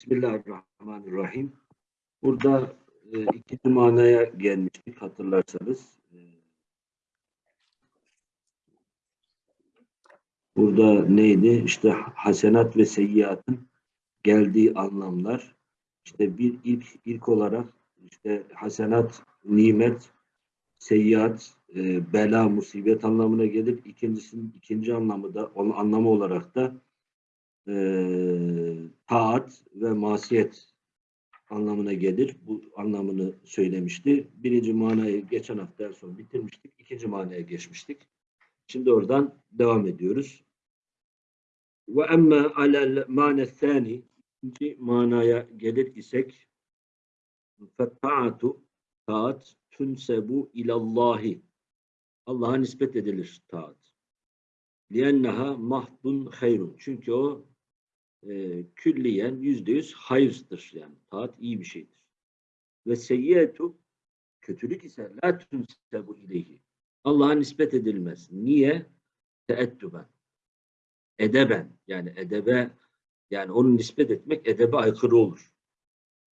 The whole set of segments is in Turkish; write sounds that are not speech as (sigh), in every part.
Bismillahirrahmanirrahim. Burada e, ikinci manaya gelmiştik hatırlarsanız. E, burada neydi? İşte hasenat ve seyyiatın geldiği anlamlar. İşte bir ilk ilk olarak işte hasenat, nimet, seyyiat, e, bela, musibet anlamına gelir. İkincisinin ikinci anlamı da onun anlamı olarak da e, taat ve masiyet anlamına gelir. Bu anlamını söylemişti. Birinci manayı geçen hafta en son bitirmiştik. İkinci manaya geçmiştik. Şimdi oradan devam ediyoruz. Ve emme alel mane thani ikinci manaya gelir isek fettaatu taat tünsebu ilallahi Allah'a nispet edilir taat. Lienneha mahdun hayrun. Çünkü o e, külliyen yüzde yüz hayırdır yani. Taat iyi bir şeydir. Ve seyyiyetu kötülük ise la tünsebu ileyhi. Allah'a nispet edilmez. Niye? Teettüben. Edeben. Yani edebe yani onu nispet etmek edebe aykırı olur.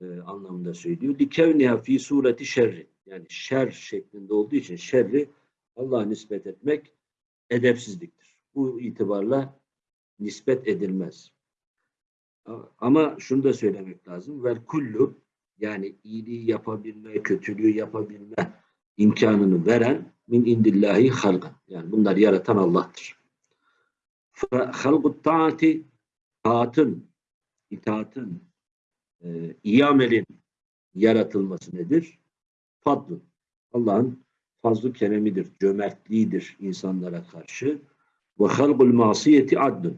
E, anlamında söylüyor. Likevniha fi sureti şerri. Yani şer şeklinde olduğu için şerri Allah'a nispet etmek edepsizliktir. Bu itibarla nispet edilmez. Ama şunu da söylemek lazım. Vel kullu yani iyiliği yapabilme, kötülüğü yapabilme imkanını veren min indillahi halgan. Yani bunları yaratan Allah'tır. Halgut taati taatın, itaatın, e, iyi amelin yaratılması nedir? Fadlun. Allah'ın fazlı keremidir, cömertliğidir insanlara karşı. Ve halgul masiyeti adlun.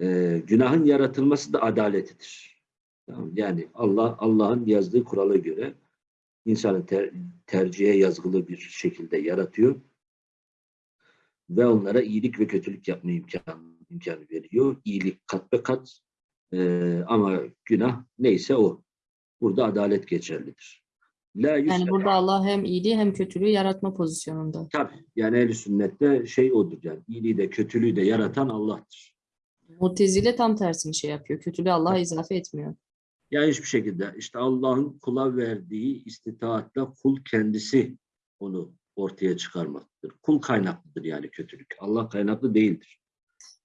Ee, günahın yaratılması da adaletidir. Tamam, yani Allah Allah'ın yazdığı kurala göre insanı ter, tercihe yazgılı bir şekilde yaratıyor ve onlara iyilik ve kötülük yapma imkanı, imkanı veriyor. İyilik kat be kat ee, ama günah neyse o. Burada adalet geçerlidir. La Yani burada Allah hem iyiliği hem kötülüğü yaratma pozisyonunda. Tabii. Yani ehl sünnette şey odur yani. iyiliği de kötülüğü de yaratan Allah'tır. Mutezile tam tersini şey yapıyor. Kötülüğü Allah'a izafe etmiyor. Yani hiçbir şekilde işte Allah'ın kula verdiği istitaatla kul kendisi onu ortaya çıkarmaktadır. Kul kaynaklıdır yani kötülük. Allah kaynaklı değildir.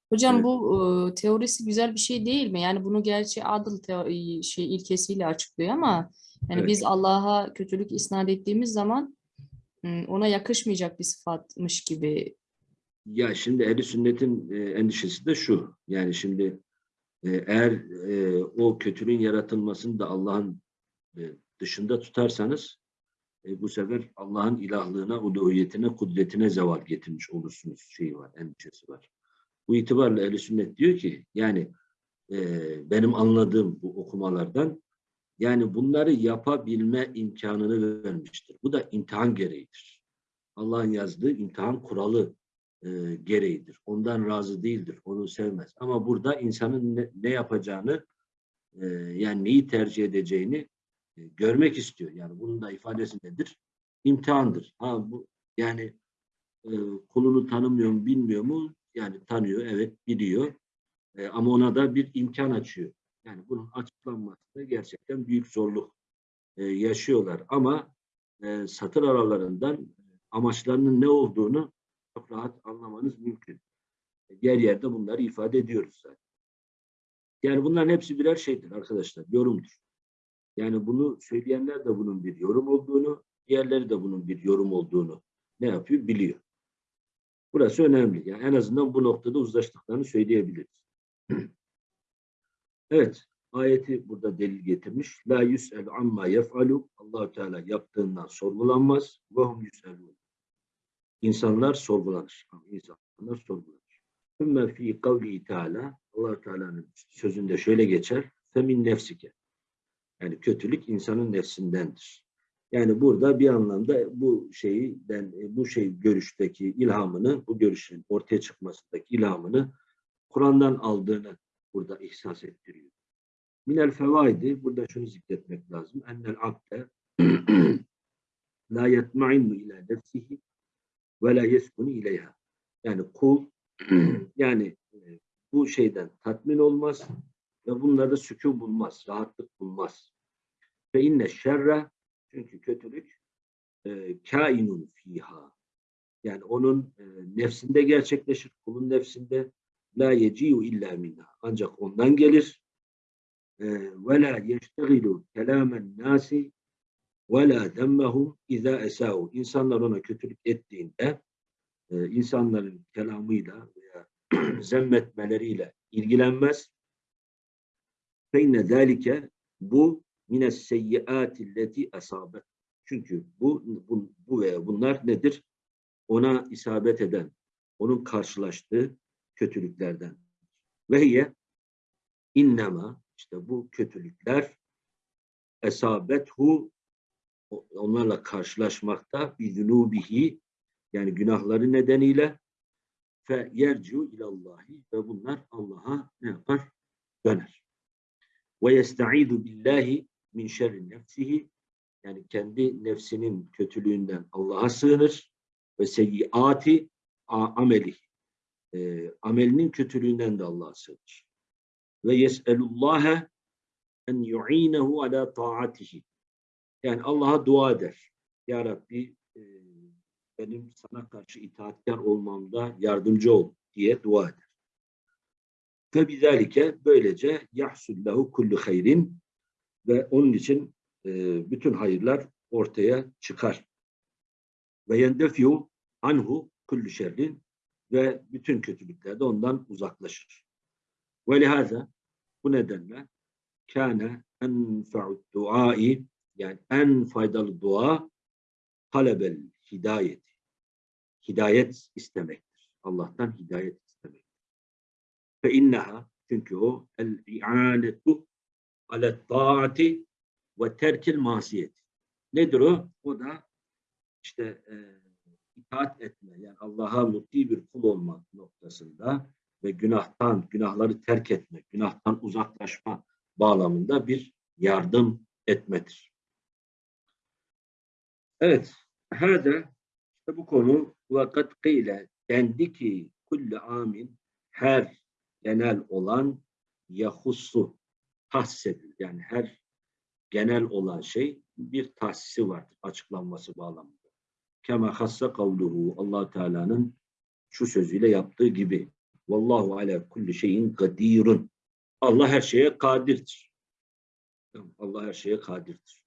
Hocam Evet. bu e, teorisi güzel bir şey değil mi? Yani bunu gerçi adıl şey ilkesiyle açıklıyor ama yani Evet. biz Allah'a kötülük isnat ettiğimiz zaman m, ona yakışmayacak bir sıfatmış gibi. Ya şimdi ehl sünnetin e, endişesi de şu. Yani şimdi e, eğer e, o kötülüğün yaratılmasını da Allah'ın e, dışında tutarsanız e, bu sefer Allah'ın ilahlığına, uluhiyetine, kudretine zeval getirmiş olursunuz şeyi var, endişesi var. Bu itibarla ehl sünnet diyor ki yani e, benim anladığım bu okumalardan yani bunları yapabilme imkanını vermiştir. Bu da imtihan gereğidir. Allah'ın yazdığı imtihan kuralı e, gereğidir. Ondan razı değildir. Onu sevmez. Ama burada insanın ne, ne yapacağını e, yani neyi tercih edeceğini e, görmek istiyor. Yani bunun da ifadesi nedir? İmtihandır. Ha bu yani e, kulunu tanımıyor mu, bilmiyor mu? Yani tanıyor, evet biliyor. E, ama ona da bir imkan açıyor. Yani bunun açıklanması gerçekten büyük zorluk e, yaşıyorlar. Ama e, satır aralarından amaçlarının ne olduğunu çok rahat anlamanız mümkün. Diğer yerde bunları ifade ediyoruz zaten. Yani bunların hepsi birer şeydir arkadaşlar, yorumdur. Yani bunu söyleyenler de bunun bir yorum olduğunu, diğerleri de bunun bir yorum olduğunu ne yapıyor? Biliyor. Burası önemli. Yani en azından bu noktada uzlaştıklarını söyleyebiliriz. (clears throat) evet, ayeti burada delil getirmiş. La yus'el amma yef'alu. Allahu Teala yaptığından sorgulanmaz. Ve hum yus'elun. İnsanlar sorgulanır. İnsanlar sorgulanır. Sümme fi kavli Teala allah Teala'nın sözünde şöyle geçer. Femin nefsike. Yani kötülük insanın nefsindendir. Yani burada bir anlamda bu şeyden bu şey görüşteki ilhamını, bu görüşün ortaya çıkmasındaki ilhamını Kur'an'dan aldığını burada ihsas ettiriyor. Minel fevaidi, burada şunu zikretmek lazım. Ennel abde (clears throat) la yetma'innu ila nefsihi ve la yeskunu ileyha. Yani kul (clears throat) yani e, bu şeyden tatmin olmaz, Ve bunlarda sükun bulmaz, rahatlık bulmaz. Ve inne şerre çünkü kötülük e, kainun fiha. Yani onun e, nefsinde gerçekleşir, kulun nefsinde la yeciu illa minha. Ancak ondan gelir. E, ve la yeştegilu kelamen nasi la demmehum iza esau. İnsanlar ona kötülük ettiğinde e, insanların kelamıyla veya (clears throat) zemmetmeleriyle ilgilenmez. İnne zâlike bu mines seyyiatilleti esabet. Çünkü bu, bu, bu veya bunlar nedir? Ona isabet eden, onun karşılaştığı kötülüklerden. Ve hiye innema işte bu kötülükler esabethu onlarla karşılaşmakta bizunubihi yani günahları nedeniyle fe yercu ilallahi ve bunlar Allah'a ne yapar? Döner. Ve yesta'idu billahi min şerri nefsihi yani kendi nefsinin kötülüğünden Allah'a sığınır ve seyyiati ameli e, amelinin kötülüğünden de Allah'a sığınır. Ve yes'elullâhe en yu'inehu ala taatihi yani Allah'a dua eder. Ya Rabbi e, benim sana karşı itaatkar olmamda yardımcı ol diye dua eder. Ve bizalike böylece yahsullahu kullu hayrin ve onun için e, bütün hayırlar ortaya çıkar. Ve yendefiyu anhu kullu şerrin ve bütün kötülükler de ondan uzaklaşır. Ve lihaza bu nedenle kâne enfa'ud duai yani en faydalı dua talebel hidayet. Hidayet istemektir. Allah'tan hidayet istemektir. Fe inneha çünkü o el i'anetu ale taati ve terkil masiyet. Nedir o? O da işte e, itaat etme yani Allah'a mutti bir kul olma noktasında ve günahtan, günahları terk etmek, günahtan uzaklaşma bağlamında bir yardım etmedir. Evet, hâde işte bu konu vakat kıyle dendi ki kulli amin her genel olan yahussu tahsedilir. Yani her genel olan şey bir tahsisi vardır açıklanması bağlamında. Kema hassa kavluhu allah Teala'nın şu sözüyle yaptığı gibi. Vallahu ala kulli şeyin kadirun. Allah her şeye kadirdir. Allah her şeye kadirdir.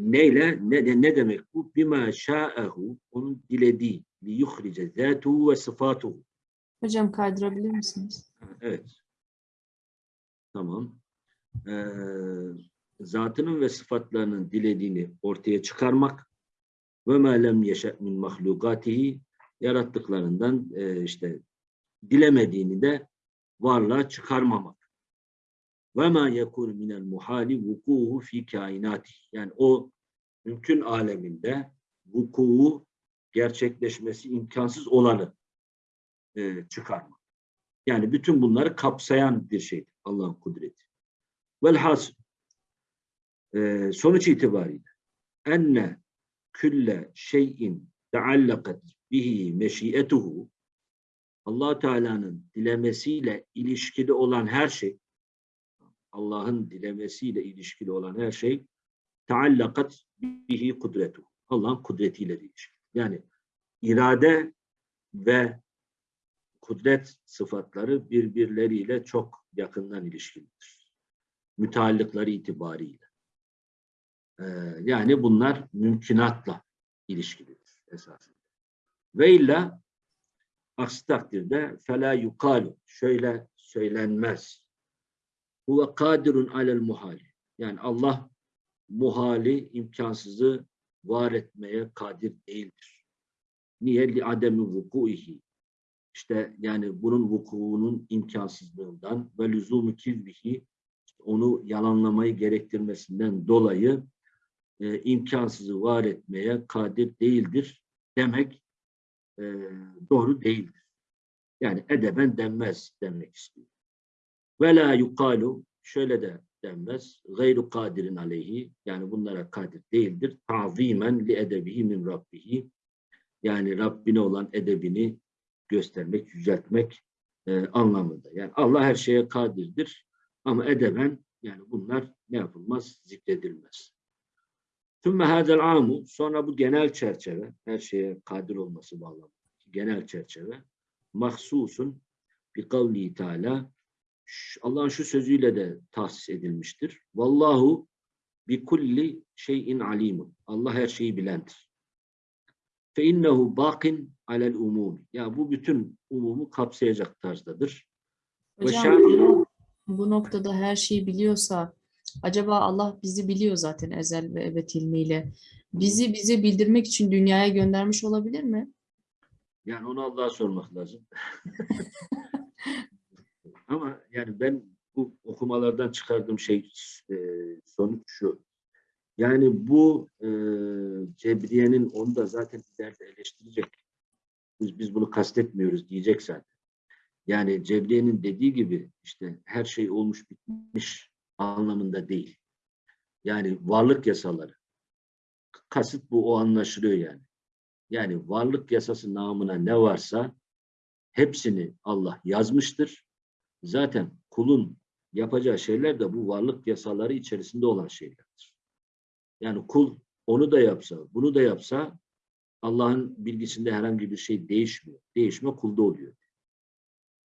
Neyle? Ne, ne demek bu? Bima şa'ehu onun dilediği. Li yuhrice zâtuhu ve sıfatuhu. Hocam kaydırabilir misiniz? Evet. Tamam. Ee, zatının ve sıfatlarının dilediğini ortaya çıkarmak ve ma lem yeşe min mahlukatihi yarattıklarından e, işte dilemediğini de varlığa çıkarmamak. Ve ma yekun minel muhali vukuhu fi kainati. Yani o mümkün aleminde vuku'u gerçekleşmesi imkansız olanı e, çıkarmak. Yani bütün bunları kapsayan bir şeydir Allah'ın kudreti. Velhas e, sonuç itibariyle enne külle şeyin teallakat bihi meşiyetuhu allah Teala'nın dilemesiyle ilişkili olan her şey Allah'ın dilemesiyle ilişkili olan her şey teallakat bihi kudretu. Allah'ın kudretiyle ilişkili. Yani irade ve kudret sıfatları birbirleriyle çok yakından ilişkilidir. Müteallıkları itibariyle. Ee, yani bunlar mümkünatla ilişkilidir esasında. Ve illa aksi takdirde fela yukalu şöyle söylenmez. Huve kadirun alel muhali. Yani Allah muhali, imkansızı var etmeye kadir değildir. Niye? Li ademi vukuihi. İşte yani bunun vukuunun imkansızlığından ve lüzumu kizbihi onu yalanlamayı gerektirmesinden dolayı e, imkansızı var etmeye kadir değildir demek e, doğru değildir. Yani edeben denmez demek istiyor. Ve la yukalu şöyle de denmez. Gayru kadirin aleyhi yani bunlara kadir değildir. Tazimen li edebihi min rabbihi yani Rabbine olan edebini göstermek, yüceltmek e, anlamında. Yani Allah her şeye kadirdir. Ama edeben yani bunlar ne yapılmaz? Zikredilmez. Tümme hadel amu sonra bu genel çerçeve her şeye kadir olması bağlamında genel çerçeve mahsusun bi kavli teala Allah'ın şu sözüyle de tahsis edilmiştir. Vallahu bi kulli şeyin alimun. Allah her şeyi bilendir. Fe innehu bakin alel umumi. Ya bu bütün umumu kapsayacak tarzdadır. Hocam bu, bu noktada her şeyi biliyorsa acaba Allah bizi biliyor zaten ezel ve ebed ilmiyle. Bizi bize bildirmek için dünyaya göndermiş olabilir mi? Yani onu Allah'a sormak lazım. (laughs) Ama yani ben bu okumalardan çıkardığım şey e, sonuç şu. Yani bu e, Cebriye'nin onu da zaten ileride eleştirecek. Biz, biz bunu kastetmiyoruz diyecek zaten. Yani Cebriye'nin dediği gibi işte her şey olmuş bitmiş anlamında değil. Yani varlık yasaları. Kasıt bu o anlaşılıyor yani. Yani varlık yasası namına ne varsa hepsini Allah yazmıştır. Zaten kulun yapacağı şeyler de bu varlık yasaları içerisinde olan şeylerdir. Yani kul onu da yapsa, bunu da yapsa Allah'ın bilgisinde herhangi bir şey değişmiyor. Değişme kulda oluyor.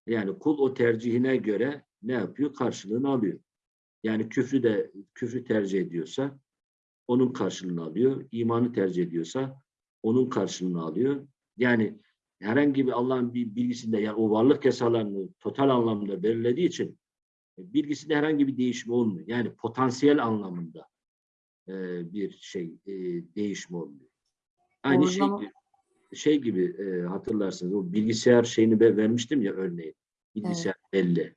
Yani kul o tercihine göre ne yapıyor? Karşılığını alıyor. Yani küfrü de küfrü tercih ediyorsa onun karşılığını alıyor. İmanı tercih ediyorsa onun karşılığını alıyor. Yani herhangi bir Allah'ın bir bilgisinde yani o varlık yasalarını total anlamda belirlediği için e, bilgisinde herhangi bir değişme olmuyor. Yani potansiyel anlamında e, bir şey e, değişme olmuyor. Aynı O şey zaman- şey gibi e, hatırlarsınız o bilgisayar şeyini ben vermiştim ya örneğin. Bilgisayar belli.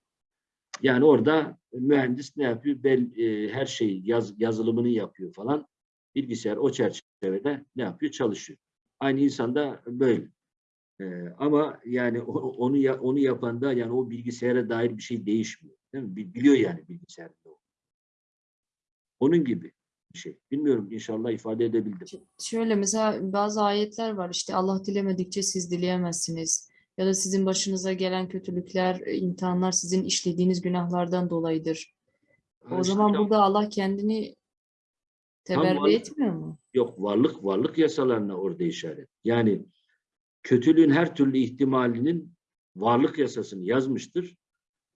Yani orada mühendis ne yapıyor? Bel, e, her şeyi yaz, yazılımını yapıyor falan. Bilgisayar o çerçevede ne yapıyor? Çalışıyor. Aynı insanda böyle. Ee, ama yani onu ya- onu yapan da yani o bilgisayara dair bir şey değişmiyor. Değil mi? Bi- Biliyor yani bilgisayarda. o. Onun gibi bir şey. Bilmiyorum inşallah ifade edebildim. Şöyle mesela bazı ayetler var işte Allah dilemedikçe siz dileyemezsiniz. Ya da sizin başınıza gelen kötülükler, e, imtihanlar sizin işlediğiniz günahlardan dolayıdır. O Ha, işte zaman ya- burada Allah kendini teberri varlık- etmiyor mu? Yok varlık varlık yasalarına orada işaret. Yani kötülüğün her türlü ihtimalinin varlık yasasını yazmıştır.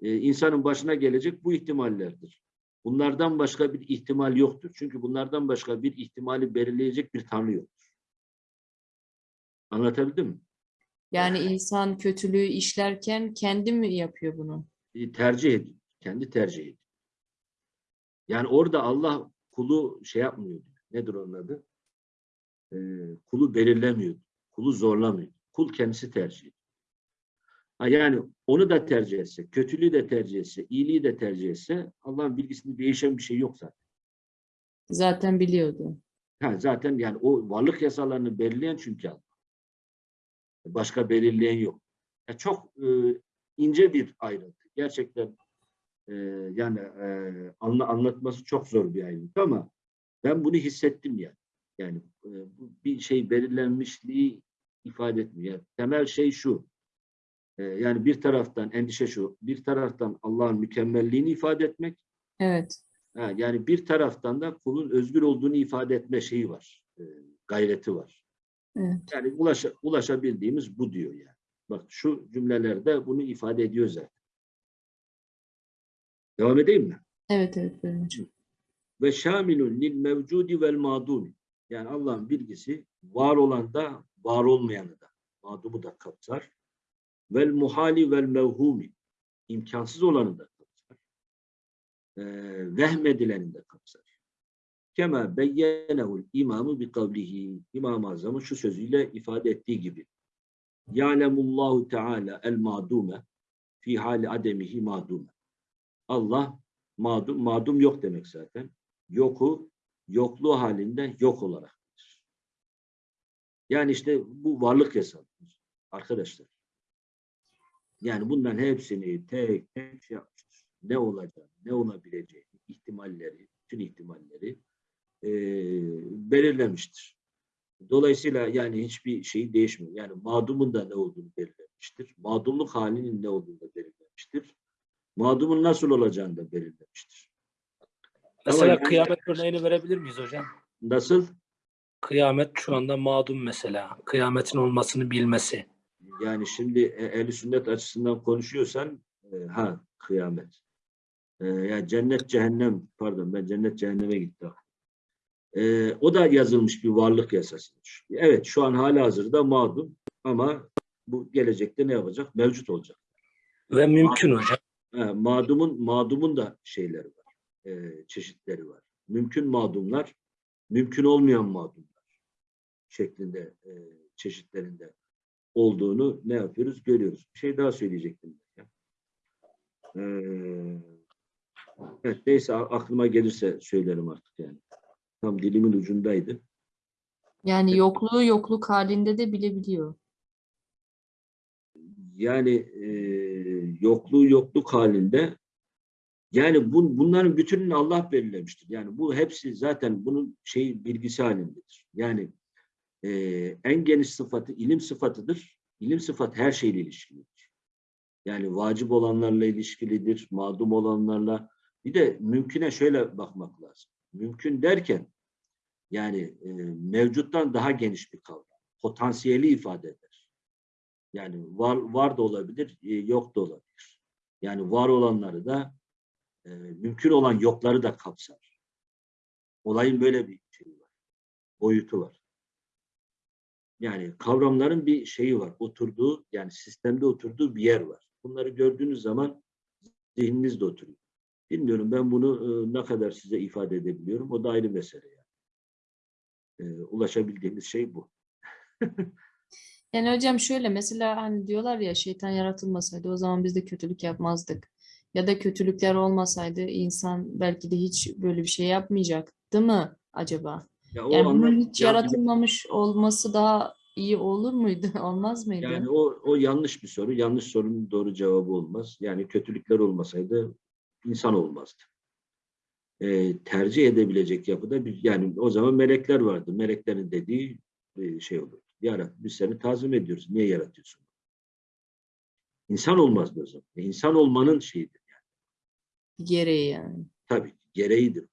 Ee, insanın başına gelecek bu ihtimallerdir. Bunlardan başka bir ihtimal yoktur. Çünkü bunlardan başka bir ihtimali belirleyecek bir tanrı yoktur. Anlatabildim mi? Yani insan kötülüğü işlerken kendi mi yapıyor bunu? E, tercih ediyor. Kendi tercih ediyor. Yani orada Allah kulu şey yapmıyor. Nedir onun adı? Ee, kulu belirlemiyor. Kulu zorlamıyor. Kul kendisi tercih ediyor. Ha, yani onu da tercih etse, kötülüğü de tercih etse, iyiliği de tercih etse Allah'ın bilgisinde değişen bir şey yok zaten. Zaten biliyordu. Ha, zaten yani o varlık yasalarını belirleyen çünkü Allah. Başka belirleyen yok. Ya çok e, ince bir ayrıntı. Gerçekten e, yani e, anla, anlatması çok zor bir ayrıntı ama ben bunu hissettim yani. Yani e, bu bir şey belirlenmişliği ifade etmiyor. Yani temel şey şu. e, yani bir taraftan endişe şu. Bir taraftan Allah'ın mükemmelliğini ifade etmek. Evet. Ha, yani bir taraftan da kulun özgür olduğunu ifade etme şeyi var. e, gayreti var. Evet. Yani ulaşa, ulaşabildiğimiz bu diyor yani. Bak şu cümlelerde bunu ifade ediyor zaten. Devam edeyim mi? Evet evet. Ve şamilun lil mevcudi vel madumi. Yani Allah'ın bilgisi var olan da var olmayanı da madumu da kapsar. Vel muhali vel mevhumi. imkansız olanı da kapsar. Ee, vehmedileni de kapsar. Kema beyyenehul imamı bi kavlihi. İmam-ı Azam'ın şu sözüyle ifade ettiği gibi. Ya'lemullahu Teala el madume fi hali ademihi madume. Allah madum, madum yok demek zaten. Yoku, yokluğu halinde yok olarak. Yani işte bu varlık yasadır arkadaşlar. Yani bunların hepsini tek tek şey yapmıştır. Ne olacak, ne olabileceği, ihtimalleri, bütün ihtimalleri eee, belirlemiştir. Dolayısıyla yani hiçbir şey değişmiyor. Yani mağdumun da ne olduğunu belirlemiştir. Mağdumluk halinin ne olduğunu da belirlemiştir. Mağdumun nasıl olacağını da belirlemiştir. Mesela yani- kıyamet örneğini verebilir miyiz hocam? Nasıl? Kıyamet şu anda mağdum mesela. Kıyametin olmasını bilmesi. Yani şimdi e, ehl sünnet açısından konuşuyorsan e, ha kıyamet. E, ya cennet cehennem pardon ben cennet cehenneme gittim. E, o da yazılmış bir varlık yasasıdır. Evet şu an hala hazırda mağdum ama bu gelecekte ne yapacak? Mevcut olacak. Ve mümkün hocam. Ha, mağdumun mağdumun da şeyleri var. E, çeşitleri var. Mümkün mağdumlar, mümkün olmayan mağdumlar şeklinde e, çeşitlerinde olduğunu ne yapıyoruz? Görüyoruz. Bir şey daha söyleyecektim. Ee, evet, neyse aklıma gelirse söylerim artık yani. Tam dilimin ucundaydı. Yani yokluğu yokluk halinde de bilebiliyor. Yani e, yokluğu yokluk halinde yani bu, bunların bütününü Allah belirlemiştir. Yani bu hepsi zaten bunun şey bilgisi halindedir. Yani e, en geniş sıfatı ilim sıfatıdır. İlim sıfatı her şeyle ilişkilidir. Yani vacip olanlarla ilişkilidir, mağdum olanlarla. Bir de mümküne şöyle bakmak lazım. Mümkün derken yani e, mevcuttan daha geniş bir kavram. Potansiyeli ifade eder. Yani var, var da olabilir, e, yok da olabilir. Yani var olanları da e, mümkün olan yokları da kapsar. Olayın böyle bir şeyi var. Boyutu var. Yani kavramların bir şeyi var. Oturduğu yani sistemde oturduğu bir yer var. Bunları gördüğünüz zaman zihninizde oturuyor. Bilmiyorum ben bunu e, ne kadar size ifade edebiliyorum. O da ayrı mesele yani. E, ulaşabildiğimiz şey bu. (laughs) Yani hocam şöyle mesela hani diyorlar ya şeytan yaratılmasaydı o zaman biz de kötülük yapmazdık. Ya da kötülükler olmasaydı insan belki de hiç böyle bir şey yapmayacaktı mı acaba? Ya o Yani bunun hiç ya- yaratılmamış olması daha iyi olur muydu? (laughs) Olmaz mıydı? Yani o, o yanlış bir soru. Yanlış sorunun doğru cevabı olmaz. Yani kötülükler olmasaydı insan olmazdı. Ee, tercih edebilecek yapıda bir yani o zaman melekler vardı. Meleklerin dediği e, şey olur. Yarat, biz seni tazim ediyoruz. Niye yaratıyorsun? İnsan olmazdı o zaman. E, İnsan olmanın şeyidir. Gereği yani. Tabii gereğidir.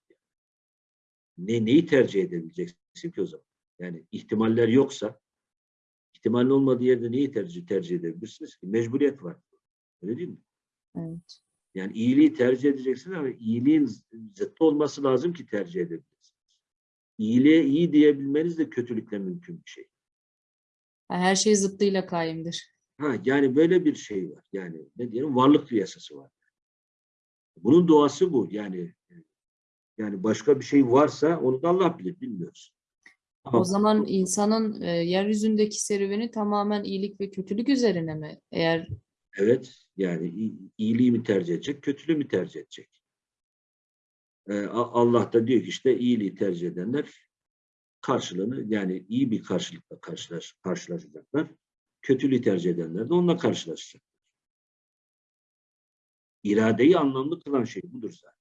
Ne, neyi tercih edebileceksin ki o zaman? Yani ihtimaller yoksa ihtimalin olmadığı yerde neyi tercih tercih edebilirsiniz ki? Mecburiyet var. Öyle değil mi? Evet. Yani iyiliği tercih edeceksiniz ama iyiliğin zıttı olması lazım ki tercih edebilirsiniz. İyiliğe iyi diyebilmeniz de kötülükle mümkün bir şey. Her şey zıttıyla kaimdir. Ha, yani böyle bir şey var. Yani ne diyelim varlık yasası var. Bunun doğası bu. Yani yani başka bir şey varsa onu da Allah bilir, bilmiyoruz. O Ama zaman insanın e, yeryüzündeki serüveni tamamen iyilik ve kötülük üzerine mi? Eğer Evet, yani iyiliği mi tercih edecek, kötülüğü mü tercih edecek? Ee, Allah da diyor ki işte iyiliği tercih edenler karşılığını yani iyi bir karşılıkla karşılaş, karşılaşacaklar. Kötülüğü tercih edenler de onunla karşılaşacak. İradeyi anlamlı kılan şey budur zaten.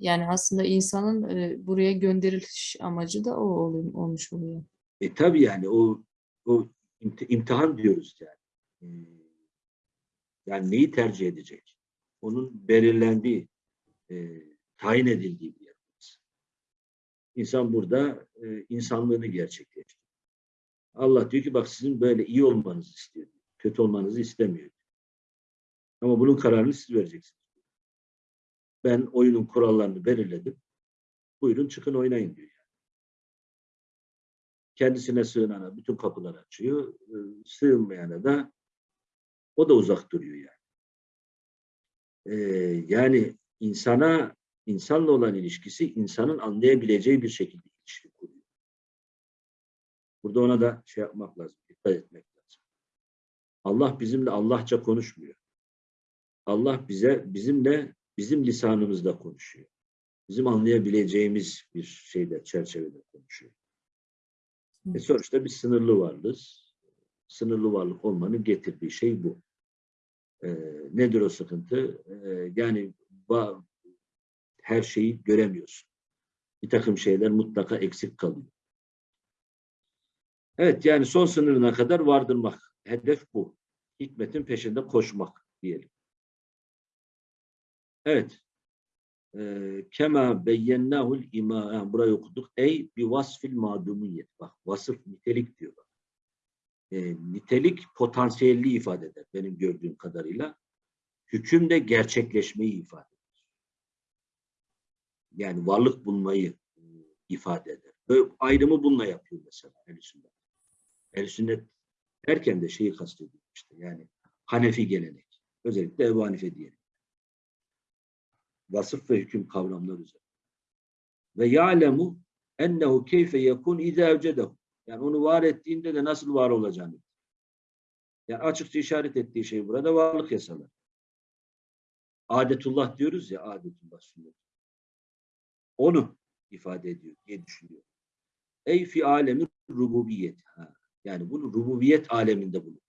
yani aslında insanın e, buraya gönderiliş amacı da o ol- olmuş oluyor. E tabii yani o o imti- imtihan diyoruz yani. Ee, Yani neyi tercih edecek? Onun belirlendiği, e, tayin edildiği bir yer. İnsan burada e, insanlığını gerçekleştiriyor. Allah diyor ki bak sizin böyle iyi olmanızı istiyor. Kötü olmanızı istemiyor. Ama bunun kararını siz vereceksiniz. Ben oyunun kurallarını belirledim. Buyurun çıkın oynayın diyor. kendisine sığınana bütün kapıları açıyor. Ee, Sığınmayana da o da uzak duruyor yani. Ee, yani insana insanla olan ilişkisi insanın anlayabileceği bir şekilde ilişki kuruyor. Burada ona da şey yapmak lazım, dikkat etmek lazım. Allah bizimle Allahça konuşmuyor. Allah bize bizimle bizim lisanımızda konuşuyor. Bizim anlayabileceğimiz bir şeyde çerçevede konuşuyor. E sonuçta bir sınırlı varlığız. Sınırlı varlık olmanın getirdiği şey bu. E, nedir o sıkıntı? E, yani her şeyi göremiyorsun. Bir takım şeyler mutlaka eksik kalıyor. Evet yani son sınırına kadar vardırmak. Hedef bu. Hikmetin peşinde koşmak diyelim. Evet. Ee, Kema beyyennahul ima yani burayı okuduk. Ey bi vasfil madumiyet. Bak vasıf nitelik diyor. Bak. Ee, nitelik potansiyelliği ifade eder benim gördüğüm kadarıyla. Hüküm de gerçekleşmeyi ifade eder. Yani varlık bulmayı e, ifade eder. Böyle ayrımı bununla yapıyor mesela ehl sünnet. ehl sünnet derken de şeyi kastediyor işte yani Hanefi gelenek. Özellikle Ebu Hanife diyelim. Vasıf ve hüküm kavramları üzerine. Ve ya'lemu ennehu keyfe yekun izâ evcedehu. Yani onu var ettiğinde de nasıl var olacağını. Yani açıkça işaret ettiği şey burada varlık yasaları. Adetullah diyoruz ya adetullah sünnet. Onu ifade ediyor diye düşünüyor. Ey fi alemi rububiyet. Ha. Yani bunu rububiyet aleminde bulunur.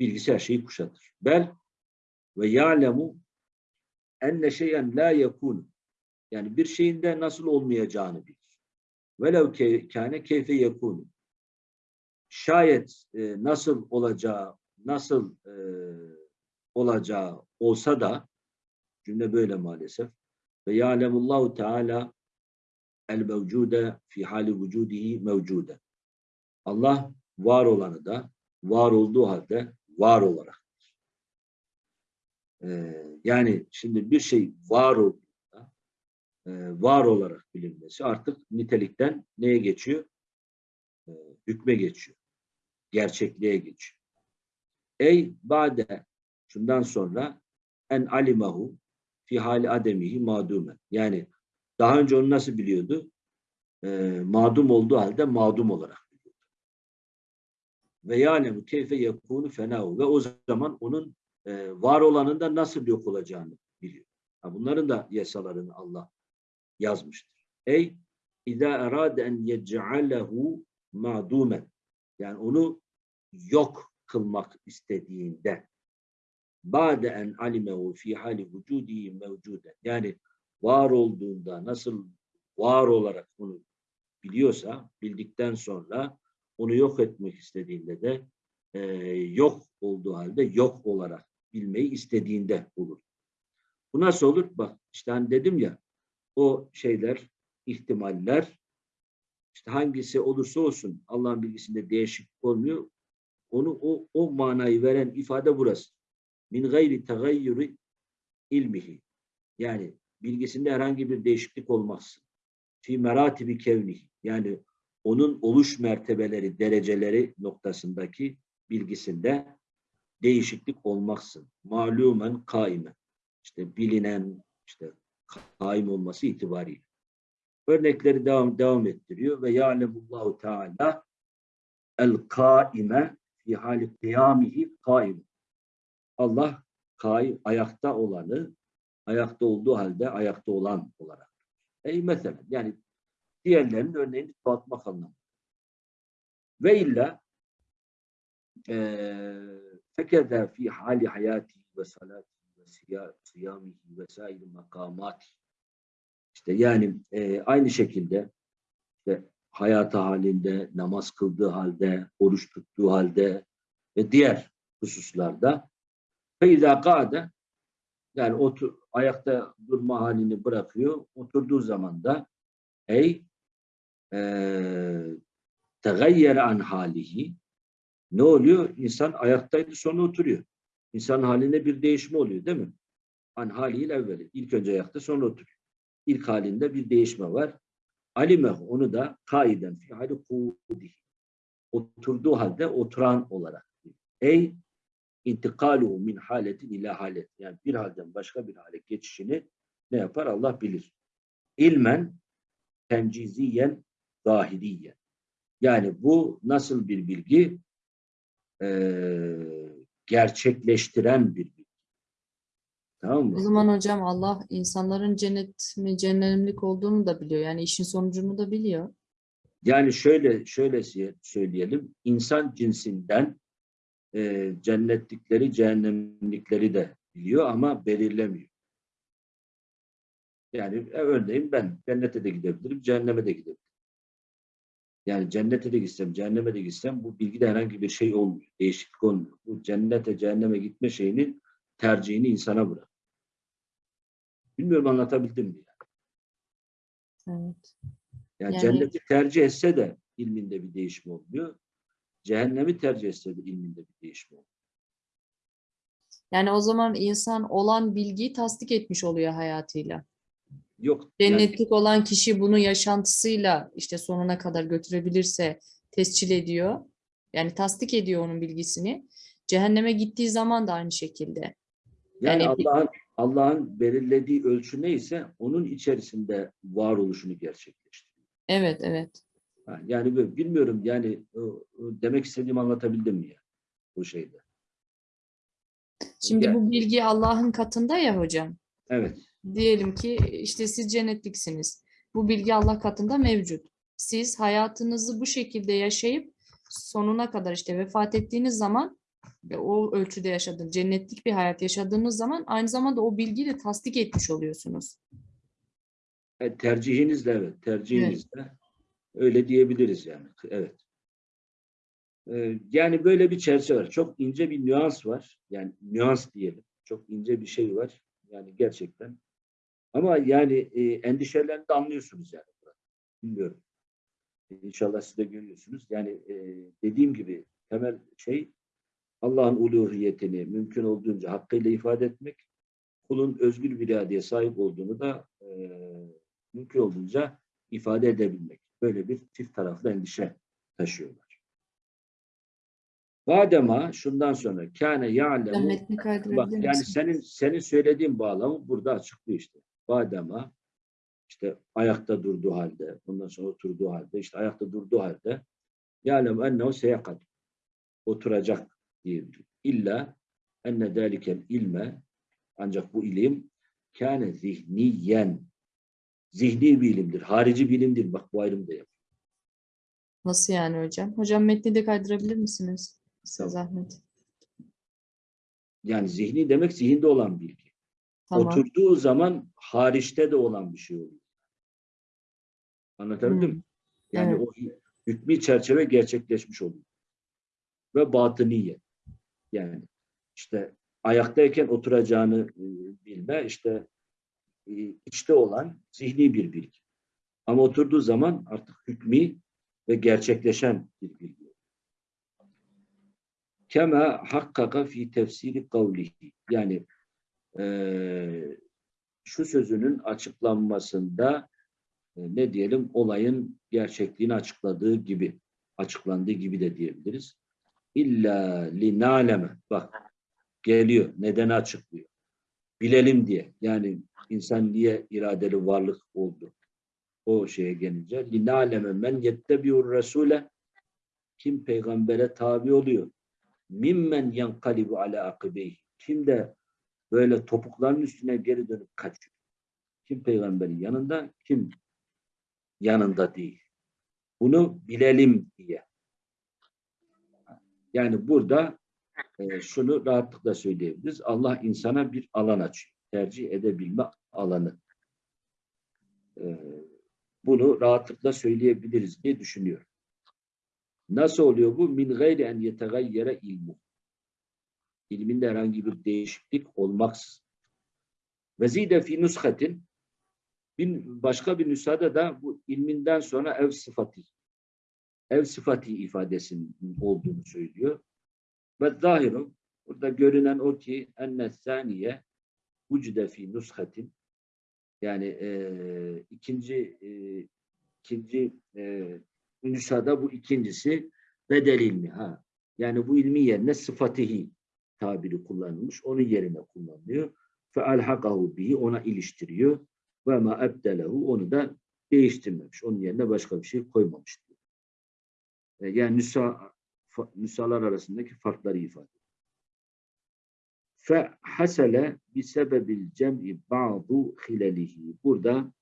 Bilgisi her şeyi kuşatır. Bel ve ya'lemu enne şeyen la yekun. Yani bir şeyin de nasıl olmayacağını bilir. Velev kâne keyfe yekun. Şayet e, nasıl olacağı, nasıl e, olacağı olsa da cümle böyle maalesef. Ve ya'lemullahu teala el mevcude fi hali vücudihi mevcude. Allah var olanı da var olduğu halde var olarak. Ee, yani şimdi bir şey var olduğunda e, var olarak bilinmesi artık nitelikten neye geçiyor? Ee, hükme geçiyor. Gerçekliğe geçiyor. Ey bade şundan sonra en alimahu fi hali ademihi madumen. Yani daha önce onu nasıl biliyordu? Ee, madum olduğu halde madum olarak. Ve yâlemu keyfe yakûnu fenâhu. Ve o zaman onun e, var olanın da nasıl yok olacağını biliyor. Ha, bunların da yasalarını Allah yazmıştır. Ey İzâ erâde en yec'alehu ma'dûmen. Yani onu yok kılmak istediğinde ba'de en alimehu fi hali vücudihi mevcuden. Yani var olduğunda nasıl var olarak bunu biliyorsa bildikten sonra onu yok etmek istediğinde de e, yok olduğu halde yok olarak bilmeyi istediğinde olur. Bu nasıl olur? Bak işte hani dedim ya o şeyler, ihtimaller işte hangisi olursa olsun Allah'ın bilgisinde değişiklik olmuyor. Onu o, o manayı veren ifade burası. Min gayri tegayyuri ilmihi. Yani bilgisinde herhangi bir değişiklik olmaz. Fi meratibi kevnihi. Yani onun oluş mertebeleri, dereceleri noktasındaki bilgisinde değişiklik olmaksın. Malumen kaimen. İşte bilinen, işte kaim olması itibariyle. Örnekleri devam devam ettiriyor ve ya'lemullahu teala el kaime fi hali kıyamihi kaim. Allah kaim, ayakta olanı ayakta olduğu halde ayakta olan olarak. Ey mesela yani diğerlerinin örneğini çoğaltmak anlamında. Ve illa fekede fi hali hayati ve salati ve siyamihi ve sair makamati. İşte yani e, aynı şekilde işte hayatı halinde, namaz kıldığı halde, oruç tuttuğu halde ve diğer hususlarda feyza kâde yani otur, ayakta durma halini bırakıyor. Oturduğu zaman da ey tegayyere an halihi ne oluyor? İnsan ayaktaydı sonra oturuyor. İnsan haline bir değişme oluyor değil mi? An haliyle evveli. İlk önce ayakta sonra oturuyor. İlk halinde bir değişme var. Alimeh onu da kaiden fi hali kudi. Oturduğu halde oturan olarak. Ey intikaluhu min haletin ila halet. Yani bir halden başka bir hale geçişini ne yapar Allah bilir. İlmen tenciziyen zahiriyen. Yani bu nasıl bir bilgi? Ee, gerçekleştiren bir bilgi. Tamam mı? O zaman hocam Allah insanların cennet mi cehennemlik olduğunu da biliyor. Yani işin sonucunu da biliyor. Yani şöyle şöyle söyleyelim. İnsan cinsinden e, cennetlikleri, cehennemlikleri de biliyor ama belirlemiyor. Yani e, örneğin ben cennete de gidebilirim, cehenneme de gidebilirim. Yani cennete de gitsem, cehenneme de gitsem bu bilgide herhangi bir şey olmuyor. Değişiklik olmuyor. Bu cennete, cehenneme gitme şeyini tercihini insana bırak. Bilmiyorum anlatabildim mi? Evet. Yani, Yani- cenneti tercih etse de ilminde bir değişim olmuyor. Cehennemi tercih etse de ilminde bir değişim olmuyor. Yani o zaman insan olan bilgiyi tasdik etmiş oluyor hayatıyla. Yok. yani- Cennetlik olan kişi bunu yaşantısıyla işte sonuna kadar götürebilirse tescil ediyor. Yani tasdik ediyor onun bilgisini. Cehenneme gittiği zaman da aynı şekilde. Yani Yani Allah'ın Allah'ın belirlediği ölçü neyse onun içerisinde varoluşunu gerçekleştiriyor. Evet, evet. Yani böyle bilmiyorum yani demek istediğimi anlatabildim mi ya bu şeyde? Şimdi Yani- bu bilgi Allah'ın katında ya hocam. Evet. Diyelim ki işte siz cennetliksiniz. Bu bilgi Allah katında mevcut. Siz hayatınızı bu şekilde yaşayıp sonuna kadar işte vefat ettiğiniz zaman ve o ölçüde yaşadığınız, cennetlik bir hayat yaşadığınız zaman aynı zamanda o bilgiyi de tasdik etmiş oluyorsunuz. E, tercihinizle evet, tercihinizle öyle diyebiliriz yani. Evet. E, yani böyle bir çerçeve var. Çok ince bir nüans var. Yani nüans diyelim. Çok ince bir şey var. Yani gerçekten. Ama yani e, endişelerini de anlıyorsunuz yani. Bilmiyorum. İnşallah siz de görüyorsunuz. Yani e, dediğim gibi temel şey Allah'ın uluhiyetini mümkün olduğunca hakkıyla ifade etmek, kulun özgür bir iradeye sahip olduğunu da e, mümkün olduğunca ifade edebilmek. Böyle bir çift taraflı endişe taşıyorlar. Badema şundan sonra kâne ya'lemu yani senin senin söylediğin bağlamı burada açıklıyor işte. Badema işte ayakta durduğu halde, ondan sonra oturduğu halde, işte ayakta durduğu halde ya'lemu ennehu seyakat oturacak diyebilir. İlla enne dâlikel ilme ancak bu ilim kâne zihniyen zihni bir ilimdir. Harici bir ilim değil. Bak bu ayrımı da yap. Nasıl yani hocam? Hocam metni de kaydırabilir misiniz? Size Tamam. zahmet. Yani zihni demek zihinde olan bilgi. Tamam. Oturduğu zaman hariçte de olan bir şey oluyor. Anlatabildim Hmm. mi? Yani Evet. o hükmü çerçeve gerçekleşmiş oluyor. Ve batıniye. Yani işte ayaktayken oturacağını e, bilme işte e, içte olan zihni bir bilgi. Ama oturduğu zaman artık hükmü ve gerçekleşen bir bilgi. Kema hakkaka fi tefsiri kavlihi. Yani eee, şu sözünün açıklanmasında e, ne diyelim olayın gerçekliğini açıkladığı gibi açıklandığı gibi de diyebiliriz. İlla linaleme bak geliyor nedeni açıklıyor. Bilelim diye yani insan niye iradeli varlık oldu o şeye gelince linaleme men yettebiur resule kim peygambere tabi oluyor mimmen yankalibu ala akibeyhi kim de böyle topukların üstüne geri dönüp kaçıyor. Kim peygamberin yanında, kim yanında değil. Bunu bilelim diye. Yani burada e, şunu rahatlıkla söyleyebiliriz. Allah insana bir alan açıyor. Tercih edebilme alanı. E, bunu rahatlıkla söyleyebiliriz diye düşünüyorum. Nasıl oluyor bu? Min gayri en yetegayyere ilmu. İlminde herhangi bir değişiklik olmaksızın. Ve zide fi nushatin bir başka bir nüshada da bu ilminden sonra ev sıfatı ev sıfatı ifadesinin olduğunu söylüyor. Ve zahiru burada görünen o ki enne saniye vücude fi nushatin yani e, ikinci e, ikinci e, nüshada bu ikincisi bedel ilmi ha. Yani bu ilmi yerine sıfatihi tabiri kullanılmış. Onun yerine kullanılıyor. Fe alhakahu bihi ona iliştiriyor. Ve ma onu da değiştirmemiş. Onun yerine başka bir şey koymamış. diyor. E, Yani nüsa, nüshalar arasındaki farkları ifade ediyor. Fe hasele bi sebebil cem'i ba'du hilalihi. Burada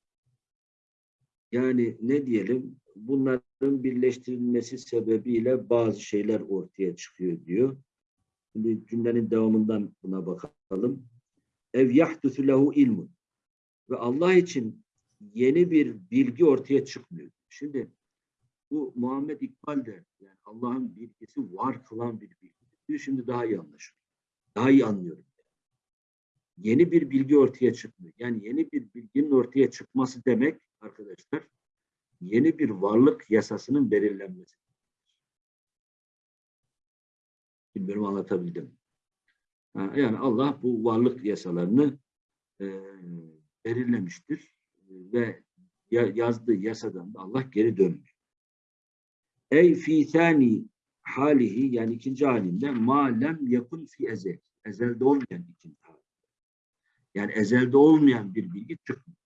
yani ne diyelim bunların birleştirilmesi sebebiyle bazı şeyler ortaya çıkıyor diyor. Şimdi cümlenin devamından buna bakalım. Ev yahdusu lehu ilmun. Ve Allah için yeni bir bilgi ortaya çıkmıyor. Şimdi Bu Muhammed İkbal der. Yani Allah'ın bilgisi var kılan bir bilgi. Şimdi daha iyi anlaşılıyor. Daha iyi anlıyorum. Yeni bir bilgi ortaya çıkmıyor. Yani yeni bir bilginin ortaya çıkması demek arkadaşlar yeni bir varlık yasasının belirlenmesi. Bilmiyorum anlatabildim. Yani Allah bu varlık yasalarını e, belirlemiştir ve ya- yazdığı yasadan da Allah geri dönmüyor. Ey fi thani halihi yani ikinci halinde ma lem yakun fi ezel. Ezelde olmayan ikinci hali. Yani ezelde olmayan bir bilgi çıkmıyor.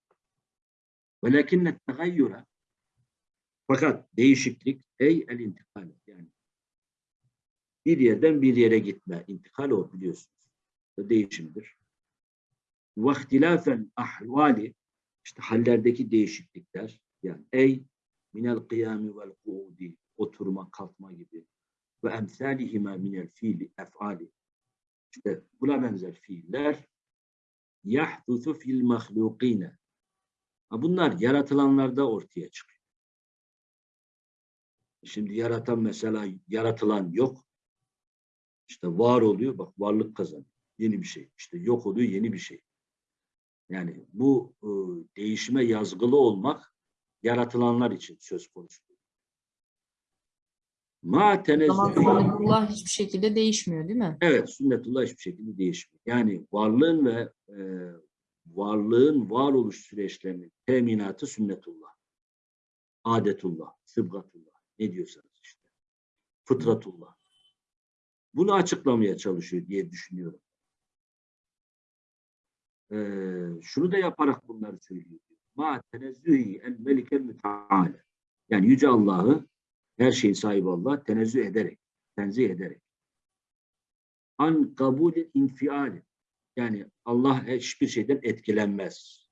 Velakinne tegayyura fakat değişiklik ey el intikal yani bir yerden bir yere gitme. intikal o biliyorsunuz. O değişimdir. Ve ihtilafen ahvali işte hallerdeki değişiklikler yani ey minel kıyami vel kuudi oturma kalkma gibi ve emsalihime minel fiili efali işte buna benzer fiiller yahdusu fil mahlukine bunlar yaratılanlarda ortaya çıkıyor. Şimdi yaratan mesela yaratılan yok. İşte var oluyor bak varlık kazanıyor. Yeni bir şey. İşte yok oluyor yeni bir şey. Yani bu e, değişime yazgılı olmak yaratılanlar için söz konusu. Ma sünnetullah hiçbir şekilde değişmiyor değil mi? Evet, sünnetullah hiçbir şekilde değişmiyor. Yani varlığın ve e, varlığın varoluş süreçlerinin teminatı sünnetullah. Adetullah, sıbgatullah. Ne diyorsanız işte. Fıtratullah. Bunu açıklamaya çalışıyor diye düşünüyorum. E, şunu da yaparak bunları söylüyor. Ma tenezzühi el melikel müteale. Yani Yüce Allah'ı her şeyin sahibi Allah tenezzüh ederek, tenzih ederek an kabulü infiali. Yani Allah hiçbir şeyden etkilenmez.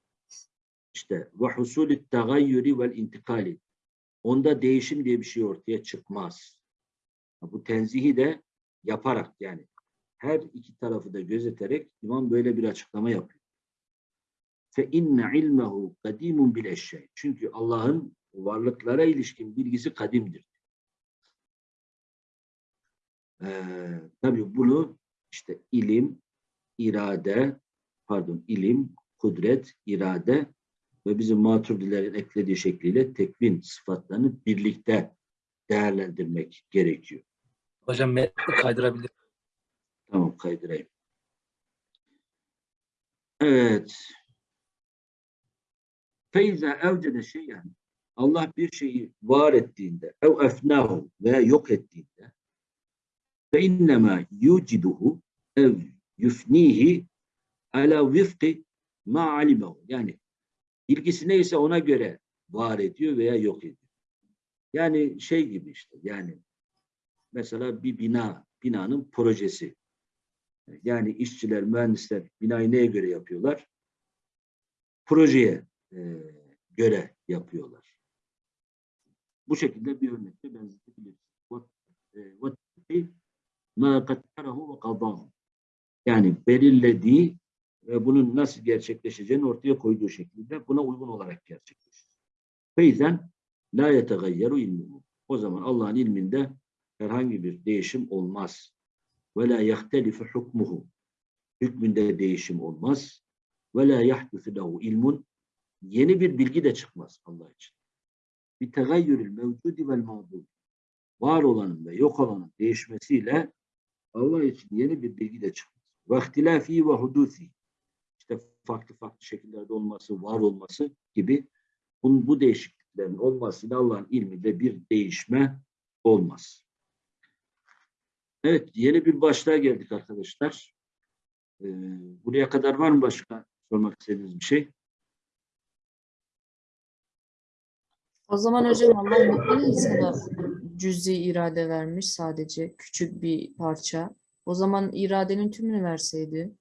İşte ve husulü tagayyuri vel intikali. Onda değişim diye bir şey ortaya çıkmaz. Bu tenzihi de yaparak yani her iki tarafı da gözeterek imam böyle bir açıklama yapıyor. Fe inne ilmehu kadimun bil eşşey. Çünkü Allah'ın varlıklara ilişkin bilgisi kadimdir. Ee, tabii bunu işte ilim, irade, pardon ilim, kudret, irade ve bizim maturidilerin eklediği şekliyle tekvin sıfatlarını birlikte değerlendirmek gerekiyor. Hocam metni kaydırabilir. Tamam kaydırayım. Evet. Feyza evcede şeyen Allah bir şeyi var ettiğinde ev efnahu veya yok ettiğinde fe innema yuciduhu ev yufnihi ala vifki ma alimehu. Yani ilgisi neyse ona göre var ediyor veya yok ediyor. Yani şey gibi işte yani mesela bir bina, binanın projesi. Yani işçiler, mühendisler binayı neye göre yapıyorlar? Projeye e, göre yapıyorlar. Bu şekilde bir örnekte benzetebiliriz. E, yani belirlediği ve bunun nasıl gerçekleşeceğini ortaya koyduğu şekilde buna uygun olarak gerçekleşir. Feyzen la yetegayyeru ilmuhu. O zaman Allah'ın ilminde herhangi bir değişim olmaz. Ve la yahtelifu hukmuhu. Hükmünde değişim olmaz. Ve la yahdusu lehu ilmun. Yeni bir bilgi de çıkmaz Allah için. Bir tegayyürül mevcudi vel mağdud. Var olanın ve yok olanın değişmesiyle Allah için yeni bir bilgi de çıkmaz. Ve ihtilafi ve hudusi. İşte farklı farklı şekillerde olması, var olması gibi bunun, bu değişikliklerin olmasıyla Allah'ın ilminde bir değişme olmaz. Evet, yeni bir başlığa geldik arkadaşlar. Ee, buraya kadar var mı başka sormak istediğiniz bir şey? O zaman hocam Allah insana cüzi irade vermiş sadece küçük bir parça? O zaman iradenin tümünü verseydi.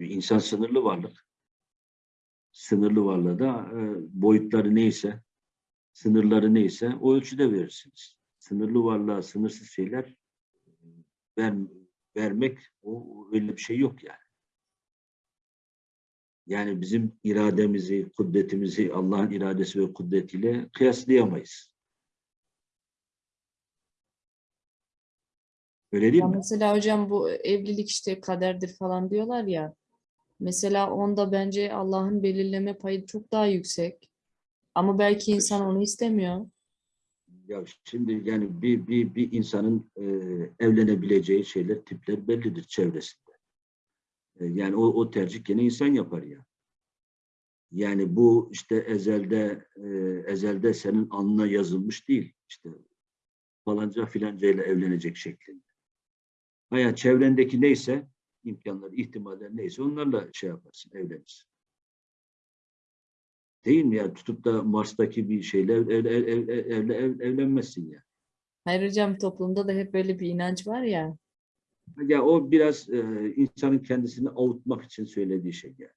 İnsan sınırlı varlık. Sınırlı varlığa da e, boyutları neyse, sınırları neyse o ölçüde verirsiniz. Sınırlı varlığa sınırsız şeyler ver, vermek o öyle bir şey yok yani. Yani bizim irademizi, kudretimizi Allah'ın iradesi ve kudretiyle kıyaslayamayız. Öyle değil Ya mi? mesela hocam bu evlilik işte kaderdir falan diyorlar ya. Mesela onda bence Allah'ın belirleme payı çok daha yüksek. Ama belki insan onu istemiyor. Ya şimdi yani bir, bir, bir insanın e, evlenebileceği şeyler, tipler bellidir çevresinde. E, yani o, o tercih gene insan yapar ya. Yani bu işte ezelde e, ezelde senin alnına yazılmış değil. İşte falanca filanca ile evlenecek şeklinde. Hayat çevrendeki neyse imkanlar, ihtimaller neyse onlarla şey yaparsın, evlenirsin. Değil mi ya? Tutup da Mars'taki bir şeyle ev, ev, ev, ev- ev- evlenmezsin ya. Hayır hocam toplumda da hep böyle bir inanç var ya. Ya o biraz e, insanın kendisini avutmak için söylediği şey yani.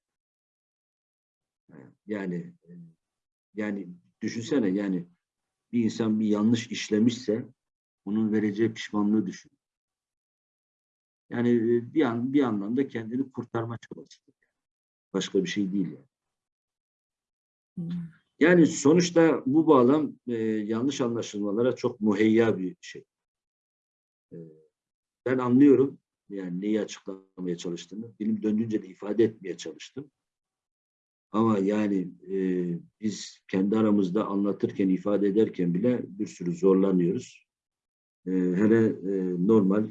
Yani e, yani düşünsene yani bir insan bir yanlış işlemişse onun vereceği pişmanlığı düşün. Yani e, bir an bir anlamda kendini kurtarma çabası. Başka bir şey değil yani. Yani sonuçta bu bağlam e, yanlış anlaşılmalara çok muheyya bir şey. E, ben anlıyorum yani neyi açıklamaya çalıştığını. Dilim döndüğünce de ifade etmeye çalıştım. Ama yani e, biz kendi aramızda anlatırken, ifade ederken bile bir sürü zorlanıyoruz. E, hele e, normal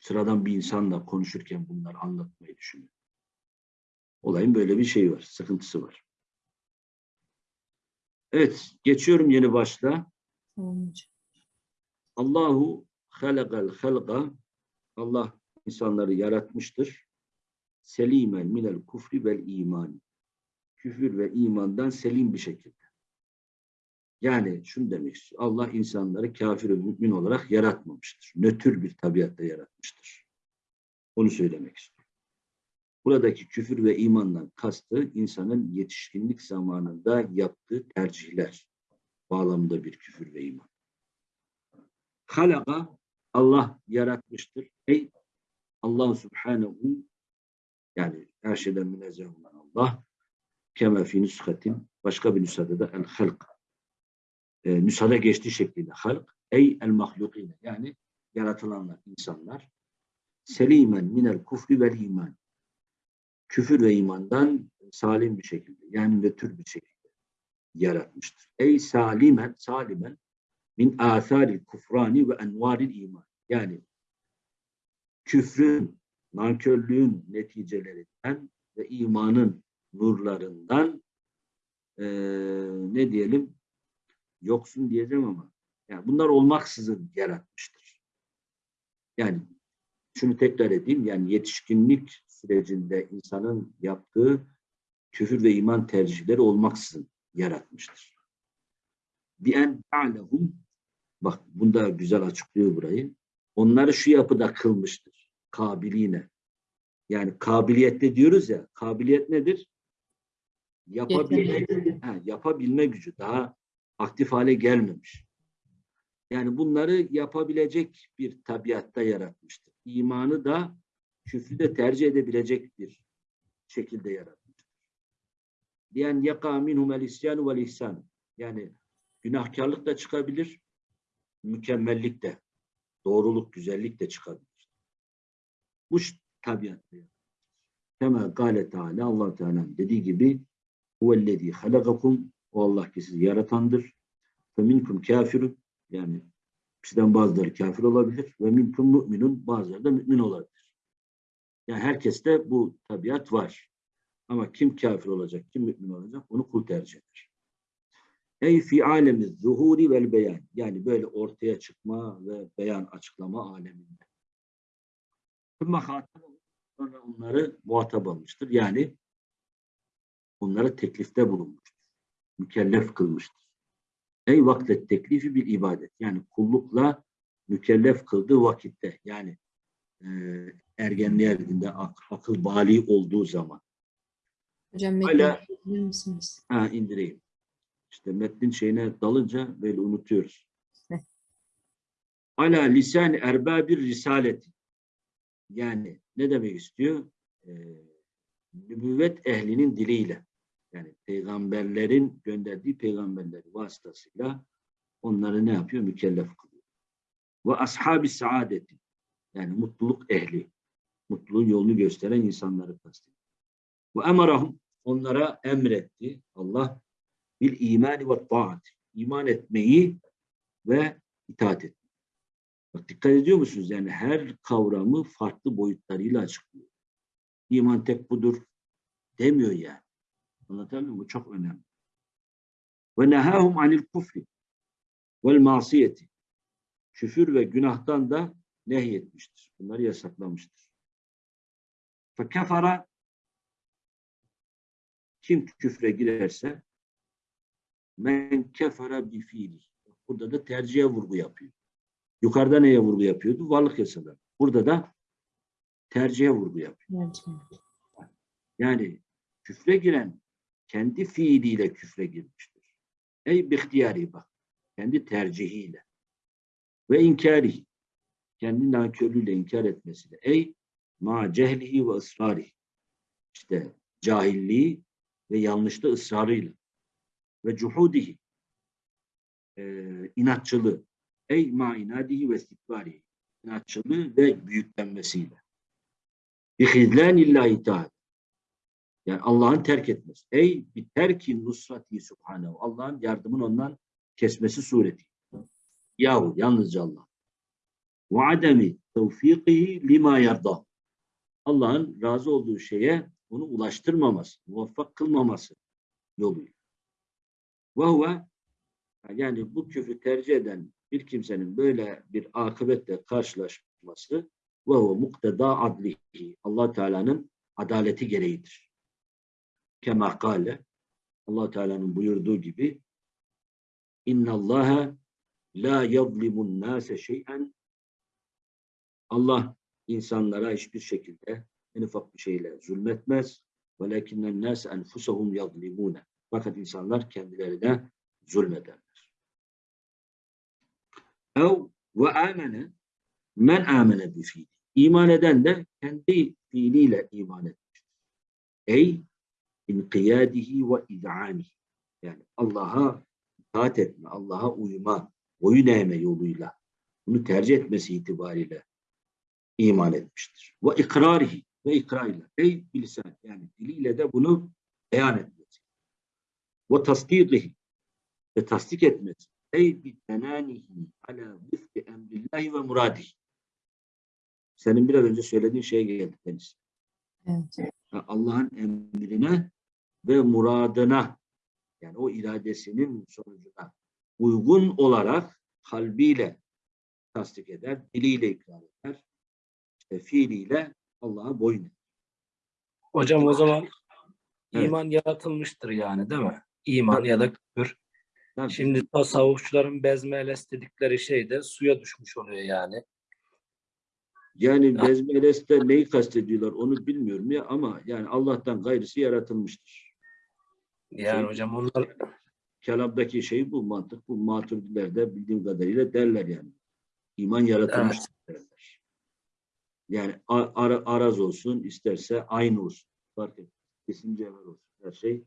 sıradan bir insanla konuşurken bunları anlatmayı düşünüyorum. Olayın böyle bir şeyi var, sıkıntısı var. Evet, geçiyorum yeni hocam. Allahu halakal halqa Allah insanları yaratmıştır. Selimen minel kufri vel iman. Küfür ve imandan selim bir şekilde. Yani şunu demek istiyor. Allah insanları kafir ve mümin olarak yaratmamıştır. Nötr bir tabiatta yaratmıştır. Onu söylemek istiyor. Buradaki küfür ve imandan kastı insanın yetişkinlik zamanında yaptığı tercihler bağlamında bir küfür ve iman. Halaka Allah yaratmıştır. Ey Allah Subhanahu yani her şeyden münezzeh olan Allah kema fi nüshatin başka bir nüshada da el halk e, nüshada geçtiği şekliyle halk ey el mahlukine yani yaratılanlar insanlar selimen minel kufri vel iman küfür ve imandan salim bir şekilde yani nötr bir şekilde yaratmıştır. Ey salimen salimen min âthâril kufrani ve envâril iman. Yani küfrün, nankörlüğün neticelerinden ve imanın nurlarından eee, ne diyelim yoksun diyeceğim ama yani bunlar olmaksızın yaratmıştır. Yani şunu tekrar edeyim yani yetişkinlik sürecinde insanın yaptığı küfür ve iman tercihleri olmaksızın yaratmıştır. Bi en ta'lehum bak bunda güzel açıklıyor burayı. Onları şu yapıda kılmıştır. Kabiliğine. Yani kabiliyette diyoruz ya. Kabiliyet nedir? Yapabilme, ha, yapabilme gücü. Daha aktif hale gelmemiş. Yani bunları yapabilecek bir tabiatta yaratmıştır. İmanı da küfrü de tercih edebilecek bir şekilde yaratmıştır. Diyen yaka minhum el isyanu vel ihsan. Yani günahkarlık da çıkabilir, mükemmellik de, doğruluk, güzellik de çıkabilir. Bu tabiatta. Kema gâle Teala, allah Teala dediği gibi huvellezî halakakum o Allah ki sizi yaratandır. Ve minkum kafirun yani sizden bazıları kafir olabilir ve minkum müminun bazıları da mümin olabilir. Yani herkeste bu tabiat var. Ama kim kafir olacak, kim mümin olacak onu kul tercih eder. Ey fi alemi zuhuri vel beyan. Yani böyle ortaya çıkma ve beyan açıklama aleminde. Sonra onları muhatap almıştır. Yani onlara teklifte bulunmuştur. Mükellef kılmıştır. Ey vaklet teklifi bir ibadet. Yani kullukla mükellef kıldığı vakitte. Yani e, ergenliğe erdiğinde ak- akıl bali olduğu zaman. Hocam metni misiniz? Ha indireyim. İşte metnin şeyine dalınca böyle unutuyoruz. (laughs) Ala lisan erbabir risaleti. Yani ne demek istiyor? Ee, nübüvvet ehlinin diliyle yani peygamberlerin gönderdiği peygamberleri vasıtasıyla onları ne yapıyor? Mükellef kılıyor. Ve ashabi saadeti yani mutluluk ehli, mutluluğun yolunu gösteren insanları kastediyor. Ve emarahum onlara emretti Allah bil imani ve taat. iman etmeyi ve itaat etmeyi. Bak dikkat ediyor musunuz? Yani her kavramı farklı boyutlarıyla açıklıyor. İman tek budur demiyor yani. Anlatabiliyor muyum? Bu çok önemli. Ve nehahum anil kufri vel masiyeti. Küfür ve günahtan da nehyetmiştir. Bunları yasaklamıştır. Fekefara kim küfre girerse men kefara bi fiili. Burada da tercihe vurgu yapıyor. Yukarıda neye vurgu yapıyordu? Varlık yasaları. Burada da tercihe vurgu yapıyor. Yani küfre giren kendi fiiliyle küfre girmiştir. Ey bihtiyari bak. Kendi tercihiyle. Ve inkari. Kendi nankörlüğüyle inkar etmesiyle. Ey ma cehlihi ve ısrarihi. İşte cahilliği ve yanlışta ısrarıyla. Ve cuhudihi. Ee, inatçılığı. Ey ma inadihi ve istikbarihi. İnatçılığı ve büyüklenmesiyle. Bihidlanillahi teala. Yani Allah'ın terk etmesi. Ey bir terki nusrati subhanehu. Allah'ın yardımını ondan kesmesi sureti. Yahu yalnızca Allah. Ve ademi tevfikihi lima yarda. Allah'ın razı olduğu şeye onu ulaştırmaması, muvaffak kılmaması yoluyla. Ve huve yani bu küfrü tercih eden bir kimsenin böyle bir akıbetle karşılaşması ve huve mukteda adlihi. allah Teala'nın adaleti gereğidir. Kema allah Teala'nın buyurduğu gibi İnna Allaha la yadlimun nase şey'en Allah insanlara hiçbir şekilde en ufak bir şeyle zulmetmez. Velakinnen nas enfusahum yadlimune. Fakat insanlar kendilerine zulmederler. Amene men amene bi fiili. İman eden de kendi fiiliyle iman etmiştir. Ey inkiyadihi ve iz'anihi. Yani Allah'a itaat etme, Allah'a uyma, boyun eğme yoluyla bunu tercih etmesi itibariyle iman etmiştir. Ve ikrarihi ve ikrarıyla. Ey bilisan yani diliyle de bunu beyan etmesi. Ve tasdikihi ve tasdik etmesi. Ey bi tenanihi ala vifki emrillahi ve muradihi. Senin biraz önce söylediğin şeye geldi Deniz. Evet. Allah'ın emrine ve muradına yani o iradesinin sonucuna uygun olarak kalbiyle tasdik eder, diliyle ikrar eder, fiiliyle Allah'a boyun eğer. Hocam o zaman Evet. iman yaratılmıştır yani değil mi? İman ya da küfür. Tabii. Şimdi tasavvufçuların bezmeles dedikleri şey de suya düşmüş oluyor yani. Yani Bezmeles'te neyi kastediyorlar onu bilmiyorum ya ama yani Allah'tan gayrısı yaratılmıştır. Yani Şey- hocam onlar Kelamdaki şey bu mantık, bu maturidilerde bildiğim kadarıyla derler yani. İman yaratılmıştır derler. Yani a- ara- araz olsun, isterse aynı olsun. Fark etmez. Kesin cevher olsun. Her şey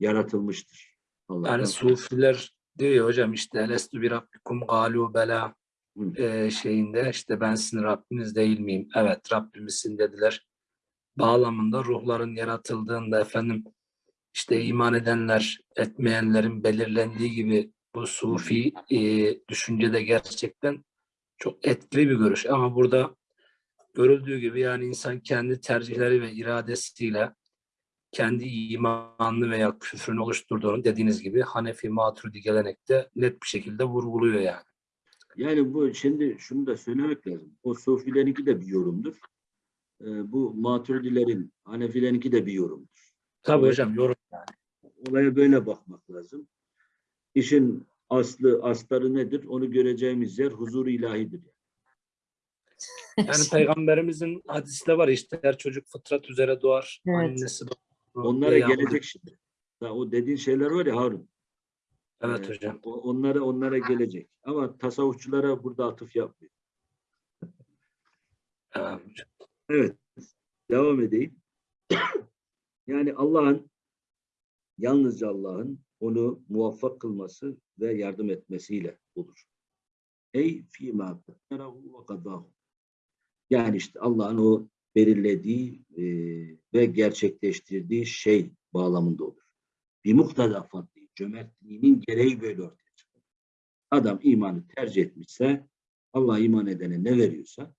yaratılmıştır. Allah'tan. yani sufiler diyor ya hocam işte elestü bir rabbikum galu bela e, şeyinde işte ben sizin Rabbiniz değil miyim? Evet Rabbimizsin dediler. Bağlamında ruhların yaratıldığında efendim işte iman edenler etmeyenlerin belirlendiği gibi bu sufi e, düşüncede gerçekten çok etkili bir görüş. Ama burada görüldüğü gibi yani insan kendi tercihleri ve iradesiyle kendi imanını veya küfrünü oluşturduğunu dediğiniz gibi Hanefi Maturidi gelenekte net bir şekilde vurguluyor yani. Yani bu şimdi şunu da söylemek lazım. O Sufilerinki de bir yorumdur. Ee, bu Maturidilerin, Hanefilerinki de bir yorumdur. Tabii hocam yorum. Olaya böyle bakmak lazım. İşin aslı, astarı nedir? Onu göreceğimiz yer huzur ilahidir. Yani peygamberimizin hadisi de var işte her çocuk fıtrat üzere doğar. Evet. Annesi babası Onlara gelecek şimdi. O dediğin şeyler var ya Harun. Evet Ee, hocam. onlara onlara gelecek. Ama tasavvufçulara burada atıf yapmıyor. Evet. Devam edeyim. (coughs) Yani Allah'ın yalnızca Allah'ın onu muvaffak kılması ve yardım etmesiyle olur. Ey fîmâ ve kadâhu. Yani işte Allah'ın o belirlediği e, ve gerçekleştirdiği şey bağlamında olur. Bir mukteda fadli, cömertliğinin gereği böyle ortaya çıkar. Adam imanı tercih etmişse, Allah iman edene ne veriyorsa,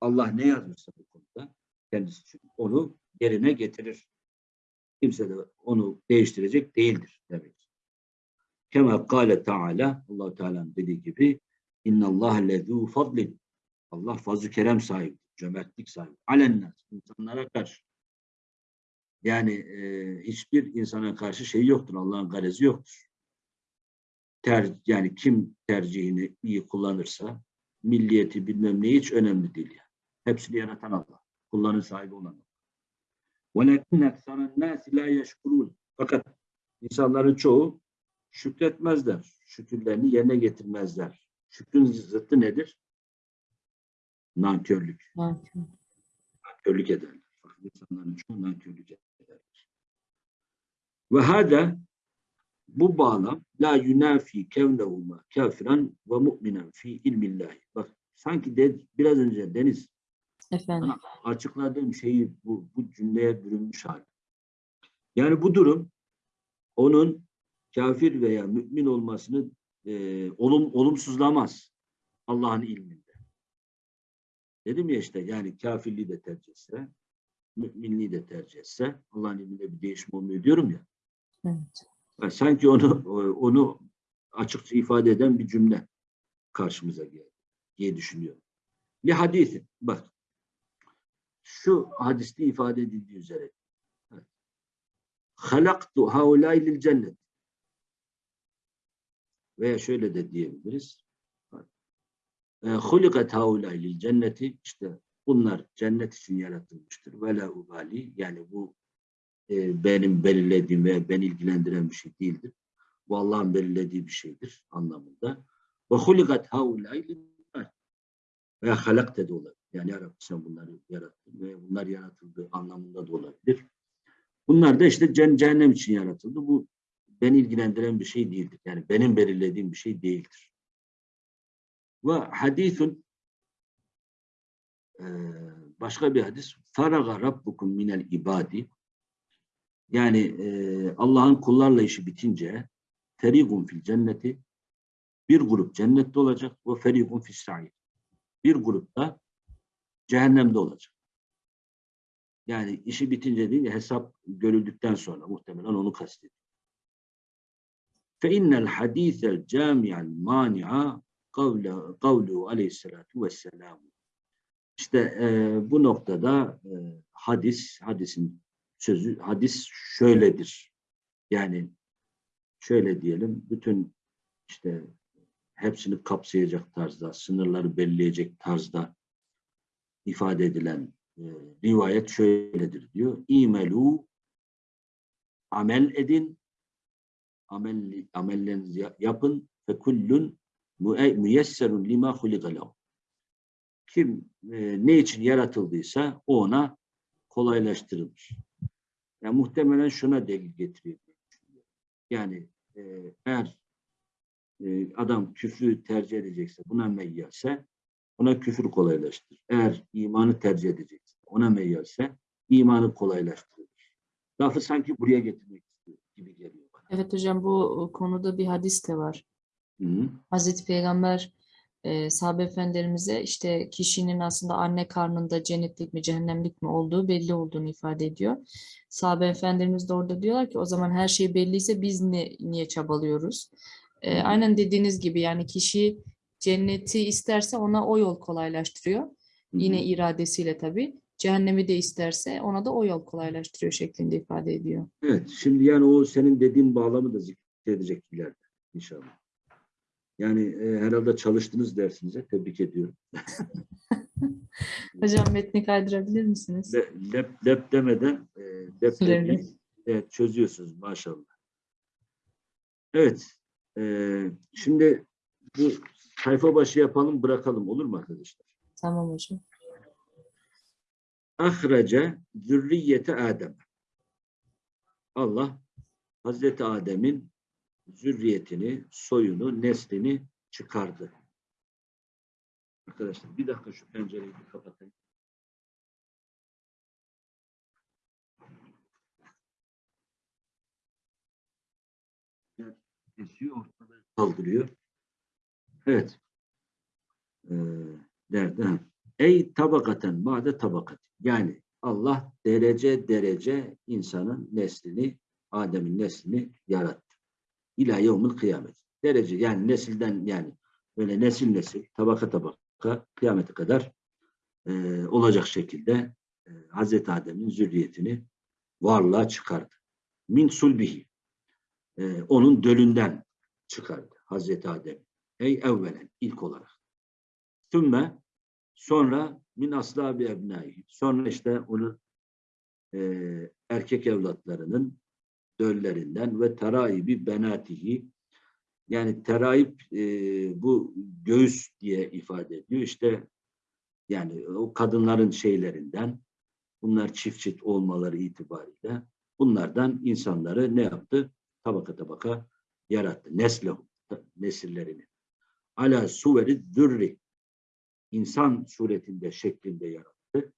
Allah ne yazmışsa bu konuda, kendisi için onu yerine getirir. Kimse de onu değiştirecek değildir demek. Kema kâle Teala, allah Teala'nın dediği gibi, İnna Allah lezû fadlin. Allah fazl-ı kerem sahibi, cömertlik sahibi. Alennâs, insanlara karşı. Yani e, hiçbir insana karşı şey yoktur. Allah'ın garezi yoktur. Ter, yani kim tercihini iyi kullanırsa, milliyeti bilmem ne hiç önemli değil. Yani. Hepsini yaratan Allah. Kullanın sahibi olan Allah. وَلَكِنَّ اَكْسَرَ النَّاسِ لَا يَشْكُرُونَ Fakat insanların çoğu şükretmezler. Şükürlerini yerine getirmezler. Şükrün zıttı nedir? Nankörlük. Nankör. Nankörlük ederler. Fakat insanların çoğu nankörlük ederler. Ve hâdâ bu bağlam la yunafi kevnehuma kafiran ve mu'minen fi ilmillahi. Bak sanki de, biraz önce Deniz Efendim. açıkladığım şeyi bu, bu cümleye bürünmüş hali. Yani bu durum onun kafir veya mümin olmasını e, olum, olumsuzlamaz Allah'ın ilminde. Dedim ya işte yani kafirliği de tercih etse, müminliği de tercih etse Allah'ın ilminde bir değişim olmuyor diyorum ya. Evet. Yani sanki onu onu açıkça ifade eden bir cümle karşımıza geldi diye düşünüyorum. Bir hadisi bak şu hadiste ifade edildiği üzere halaktu haulâi lil cennet veya şöyle de diyebiliriz hulikat haulâi lil cenneti işte bunlar cennet için yaratılmıştır ve la ubali yani bu e, benim belirlediğim ve beni ilgilendiren bir şey değildir. Bu Allah'ın belirlediği bir şeydir anlamında. Ve hulikat haulâi lil veya halakte de olabilir. Yani ya sen bunları yarattın ve bunlar yaratıldığı anlamında da olabilir. Bunlar da işte cehennem için yaratıldı. Bu beni ilgilendiren bir şey değildir. Yani benim belirlediğim bir şey değildir. Ve hadisun e, başka bir hadis faraga rabbukum minel ibadi yani e, Allah'ın kullarla işi bitince ferigun fil cenneti bir grup cennette olacak ve ferigun fil sa'id bir grup da cehennemde olacak. Yani işi bitince değil hesap görüldükten sonra muhtemelen onu kastediyor. Fe innel hadisel cami'al mani'a kavle, kavlu aleyhissalatu vesselam. İşte e, bu noktada e, hadis, hadisin sözü, hadis şöyledir. Yani şöyle diyelim, bütün işte hepsini kapsayacak tarzda, sınırları belirleyecek tarzda ifade edilen e, rivayet şöyledir diyor. İmelu amel edin, amel, amellerinizi yapın ve kullun müyesserun lima hulika lehu. Kim e, ne için yaratıldıysa o ona kolaylaştırılır. Yani muhtemelen şuna delil getiriyor. Yani e, eğer e, adam küfrü tercih edecekse, buna meyyalse ona küfür kolaylaştırır. Eğer imanı tercih edecekse, ona meyyalse imanı kolaylaştırır. Lafı sanki buraya getirmek istiyor gibi geliyor bana. Evet hocam bu konuda bir hadis de var. Hı -hı. Hazreti Peygamber e, sahabe efendilerimize işte kişinin aslında anne karnında cennetlik mi cehennemlik mi olduğu belli olduğunu ifade ediyor. Sahabe efendilerimiz de orada diyorlar ki o zaman her şey belliyse biz ne, niye çabalıyoruz? E, aynen dediğiniz gibi yani kişi cenneti isterse ona o yol kolaylaştırıyor. Hı hı. Yine iradesiyle tabii. Cehennemi de isterse ona da o yol kolaylaştırıyor şeklinde ifade ediyor. Evet, şimdi yani o senin dediğin bağlamı da zikredecek ileride inşallah. Yani e, herhalde çalıştınız dersinize. Tebrik ediyorum. (laughs) Hocam metni kaydırabilir misiniz? Le, lep, lep demeden e, lep, Lep, evet, çözüyorsunuz maşallah. Evet. e, şimdi bu sayfa başı yapalım bırakalım olur mu arkadaşlar? Tamam hocam. Ahrece zürriyete Adem. Allah Hazreti Adem'in zürriyetini, soyunu, neslini çıkardı. Arkadaşlar bir dakika şu pencereyi bir kapatayım. Esiyor, ortalığı kaldırıyor. Evet. Ee? Ha. Ey tabakaten ba'de tabakat. Yani Allah derece derece insanın neslini, Adem'in neslini yarattı. İlâ yevmil kıyamet. Derece yani nesilden yani böyle nesil nesil, tabaka tabaka kıyamete kadar e, olacak şekilde e, Hazreti Adem'in zürriyetini varlığa çıkardı. Min sulbihi. E, onun dölünden çıkardı Hazreti Adem. Ey evvelen ilk olarak. Sümme sonra min aslabi ebnai. Sonra işte onun e, erkek evlatlarının döllerinden ve teraibi benatihi yani teraip e, bu göğüs diye ifade ediyor. İşte yani o kadınların şeylerinden bunlar çift çift olmaları itibariyle bunlardan insanları ne yaptı? Tabaka tabaka yarattı. Neslehu, nesillerini. Ala suveri zürri insan suretinde şeklinde yarattı.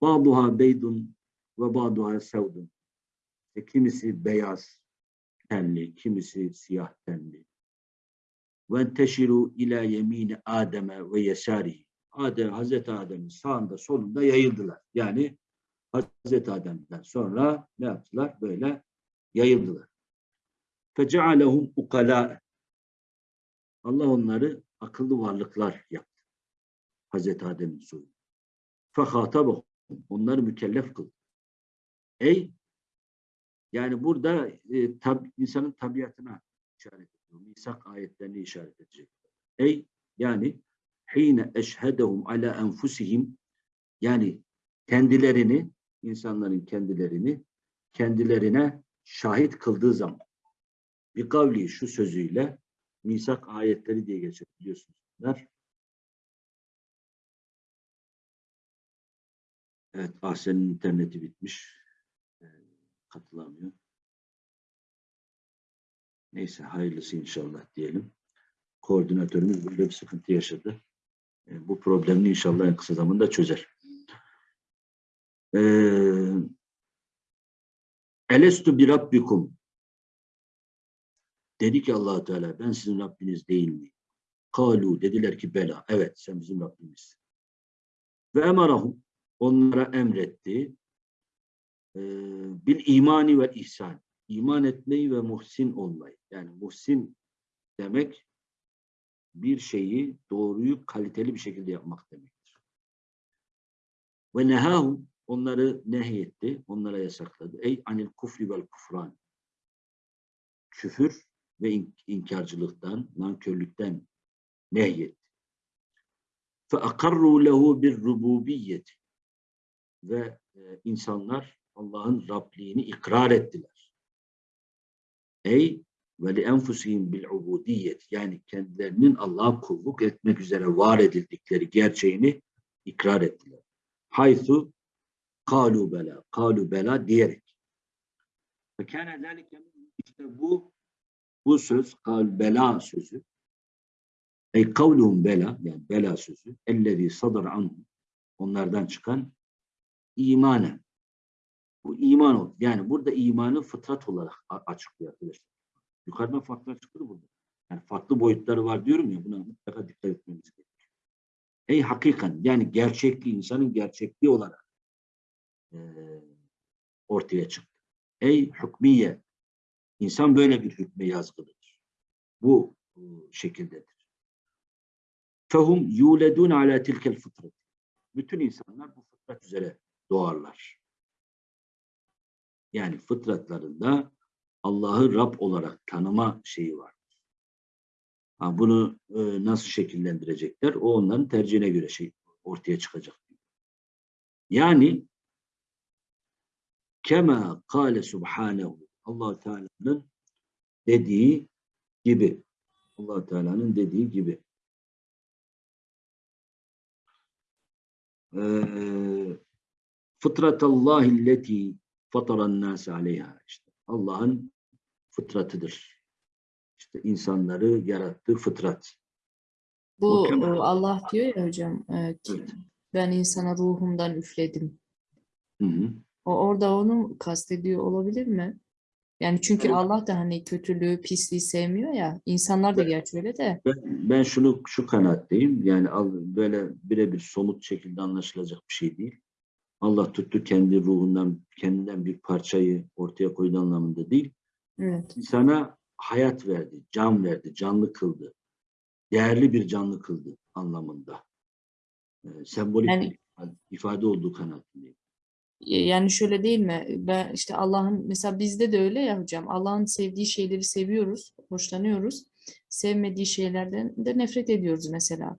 Ba'duha beydun ve ba'duha sevdun. E, kimisi beyaz tenli, kimisi siyah tenli. Teşiru ila yemini Adem'e ve yesarihi. Adem, Hazreti Adem'in sağında solunda yayıldılar. Yani Hazreti Adem'den sonra ne yaptılar? Böyle yayıldılar. Fecealehum ukala. Allah onları akıllı varlıklar yaptı. Hazreti Adem'in soyu. Fehatabahum. Onları mükellef kıldı. Ey yani burada e, tab, insanın tabiatına işaret ediyor. Misak ayetlerini işaret edecek. Ey yani hine eşhedehum ala enfusihim yani kendilerini insanların kendilerini kendilerine şahit kıldığı zaman bir kavli şu sözüyle misak ayetleri diye geçer biliyorsunuz. Bunlar. Evet, Ahsen'in interneti bitmiş. Katılamıyor. Neyse hayırlısı inşallah diyelim. Koordinatörümüz böyle bir sıkıntı yaşadı. Ee, bu problemini inşallah en kısa zamanda çözer. Ee, Elestu bir rabbikum Dedi ki allah Teala ben sizin Rabbiniz değil miyim? Kalu dediler ki bela. Evet sen bizim Rabbimizsin. Ve emarahum onlara emretti. Ee, bil imani ve ihsan. İman etmeyi ve muhsin olmayı. Yani muhsin demek bir şeyi doğruyu kaliteli bir şekilde yapmak demektir. Ve nehahum onları nehyetti, onlara yasakladı. Ey anil kufri vel kufran. Küfür ve inkarcılıktan, nankörlükten nehyetti. Fe akarru lehu bir rububiyyeti. Ve e, insanlar Allah'ın Rabliğini ikrar ettiler. Ey ve li enfusihim bil ubudiyet yani kendilerinin Allah'a kulluk etmek üzere var edildikleri gerçeğini ikrar ettiler. Haythu kalu bela, kalu bela diyerek. Ve kâne işte bu bu söz kal bela sözü ey kavluhum bela yani bela sözü ellezî sadar anhum onlardan çıkan imanen bu iman oldu. Yani burada imanı fıtrat olarak açıklıyor arkadaşlar. Yukarıdan farklı açıkladı burada. Yani farklı boyutları var diyorum ya buna mutlaka dikkat etmemiz gerekiyor. Ey hakikan yani gerçekliği insanın gerçekliği olarak e, ortaya çıktı. Ey hükmiye İnsan böyle bir hükme yazgılıdır. Bu, bu şekildedir. Fehum yuledun ala tilkel fıtrat. Bütün insanlar bu fıtrat üzere doğarlar. Yani fıtratlarında Allah'ı Rab olarak tanıma şeyi vardır. Ha, bunu e, nasıl şekillendirecekler? O onların tercihine göre şey ortaya çıkacak. Yani kema kâle subhanehu allah Teala'nın dediği gibi. allah Teala'nın dediği gibi. Ee, fıtratallahi illeti fataran nas aleyha işte Allah'ın fıtratıdır. İşte insanları yarattığı fıtrat. Bu e, Allah diyor ya hocam e, ki Evet. ben insana ruhumdan üfledim. Hı hı. O orada onu kastediyor olabilir mi? Yani çünkü Evet. Allah da hani kötülüğü, pisliği sevmiyor ya. İnsanlar da gerçi öyle de. Ben, ben şunu şu kanaatteyim. Yani böyle birebir somut şekilde anlaşılacak bir şey değil. Allah tuttu kendi ruhundan, kendinden bir parçayı ortaya koyduğu anlamında değil. Evet. İnsana hayat verdi, can verdi, canlı kıldı. Değerli bir canlı kıldı anlamında. Ee, sembolik Yani- bir ifade olduğu kanaatindeyim. E, Yani şöyle değil mi? Ben işte Allah'ın mesela bizde de öyle ya hocam. Allah'ın sevdiği şeyleri seviyoruz, hoşlanıyoruz. Sevmediği şeylerden de nefret ediyoruz mesela.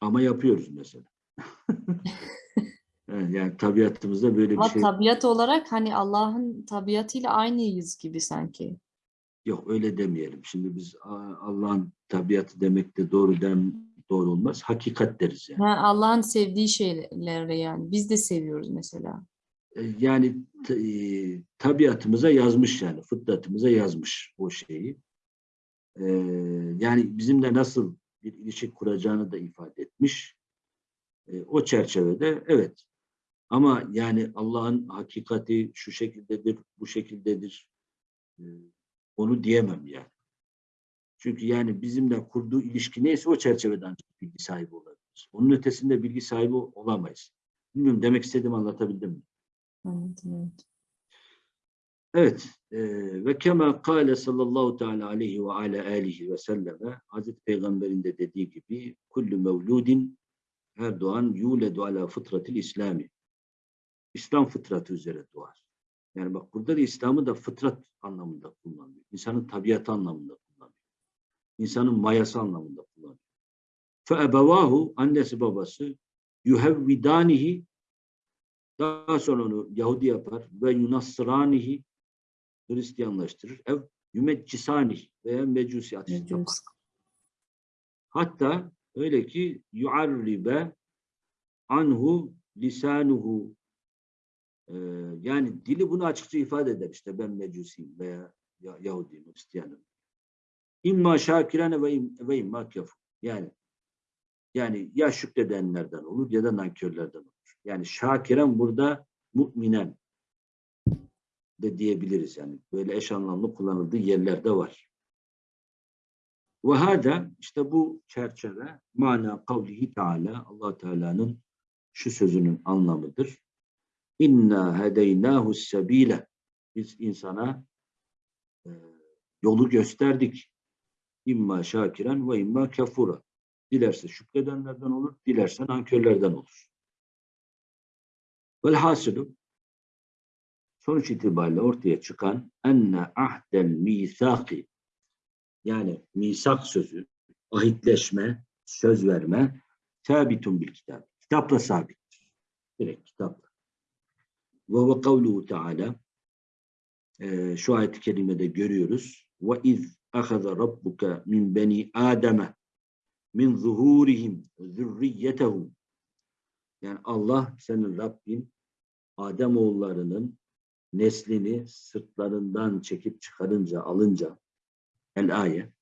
Ama yapıyoruz mesela. (laughs) Evet, yani tabiatımızda böyle bir Ama şey tabiat olarak hani Allah'ın tabiatıyla aynıyız gibi sanki. yok öyle demeyelim. Şimdi biz "Aa, Allah'ın tabiatı demek de doğru dem doğru olmaz. Hakikat deriz yani. Ha, Allah'ın sevdiği şeyleri yani. Biz de seviyoruz mesela. E, Yani e, tabiatımıza yazmış yani fıtratımıza yazmış o şeyi. E, yani bizimle nasıl bir ilişki kuracağını da ifade etmiş. E, o çerçevede evet. Ama yani Allah'ın hakikati şu şekildedir, bu şekildedir. e, onu diyemem yani. Çünkü yani bizimle kurduğu ilişki neyse o çerçevede ancak bilgi sahibi olabiliriz. Onun ötesinde bilgi sahibi olamayız. Bilmiyorum demek istediğimi anlatabildim mi? Evet. Evet. ve kema kâle sallallahu teala aleyhi ve ala alihi ve selleme Hazreti Peygamber'in de dediği gibi kullu mevludin her doğan yuledu ala fıtratil İslami. İslam fıtratı üzere doğar. Yani bak burada da İslam'ı da fıtrat anlamında kullanıyor. İnsanın tabiatı anlamında kullanıyor. İnsanın mayası anlamında kullanıyor. Fe ebevahu annesi babası yuhevvidanihi daha sonra onu Yahudi yapar ve yunassıranihi Hristiyanlaştırır. Ev yümeccisanihi veya mecusi ateşi yapar. Hatta öyle ki yuarribe anhu lisanuhu Ee, yani dili bunu açıkça ifade eder işte ben mecusiyim veya Ya- Yahudiyim, Hristiyanım. İmma şakirane ve, im, ve imma kafur. Yani yani ya şükredenlerden olur ya da nankörlerden olur. Yani şakiren burada müminen de diyebiliriz yani. Böyle eş anlamlı kullanıldığı yerlerde var. Ve hada işte bu çerçeve mana kavlihi Teala Allah Teala'nın şu sözünün anlamıdır. İnna hedeynahu sebile. Biz insana e, yolu gösterdik. İmma şakiren ve imma kafura. Dilerse şükredenlerden olur, dilerse nankörlerden olur. Velhasılı sonuç itibariyle ortaya çıkan enne ahdel misaki yani misak sözü, ahitleşme, söz verme sabitun bil kitap. Kitapla sabittir. Direkt kitapla. Ve kavluhu teala e, şu ayet-i kerimede görüyoruz. Ve iz ahaza rabbuka min beni ademe min zuhurihim zürriyetehum yani Allah senin Rabbin Adem oğullarının neslini sırtlarından çekip çıkarınca alınca el ayet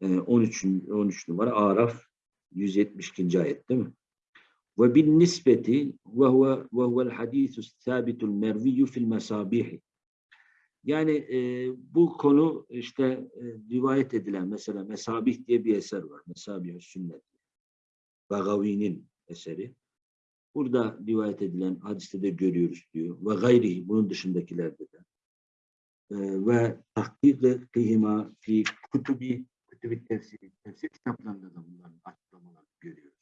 13 13 numara Araf 172. ayet değil mi? Ve bin ve huve ve huvel hadisu sabitul merviyyu fil mesabih. Yani e, bu konu işte e, rivayet edilen mesela Mesabih diye bir eser var. Mesabih sünnet. Bagavi'nin eseri. Burada rivayet edilen hadiste de görüyoruz diyor. Ve gayri bunun dışındakilerde de. E, ve tahkik kıyma fi kutubi kutubi tefsir, tefsir kitaplarında da bunların açıklamalarını görüyoruz.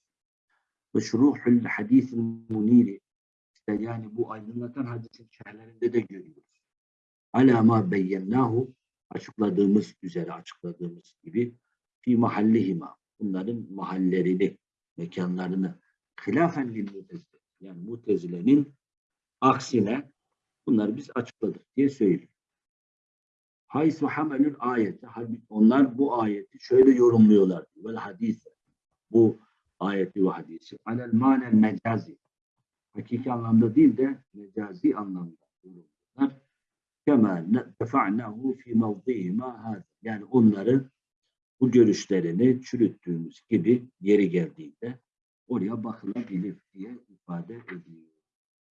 Ve şuruhul hadisil muniri işte yani bu aydınlatan hadisin şerhlerinde de görüyoruz. Ala ma beyyennahu açıkladığımız üzere açıkladığımız gibi fi mahallihima bunların mahallerini, mekanlarını hilafen lil mutezile yani mutezilenin aksine bunları biz açıkladık diye söylüyor. Haysu hamelül ayeti. Halbuki onlar bu ayeti şöyle yorumluyorlar. Vel hadise. Bu ayeti ve hadisi. Alel manen mecazi. Hakiki anlamda değil de mecazi anlamda. Kema defa'nahu fi mevdihima hâzâ. Yani onları bu görüşlerini çürüttüğümüz gibi yeri geldiğinde oraya bakılabilir diye ifade ediyor.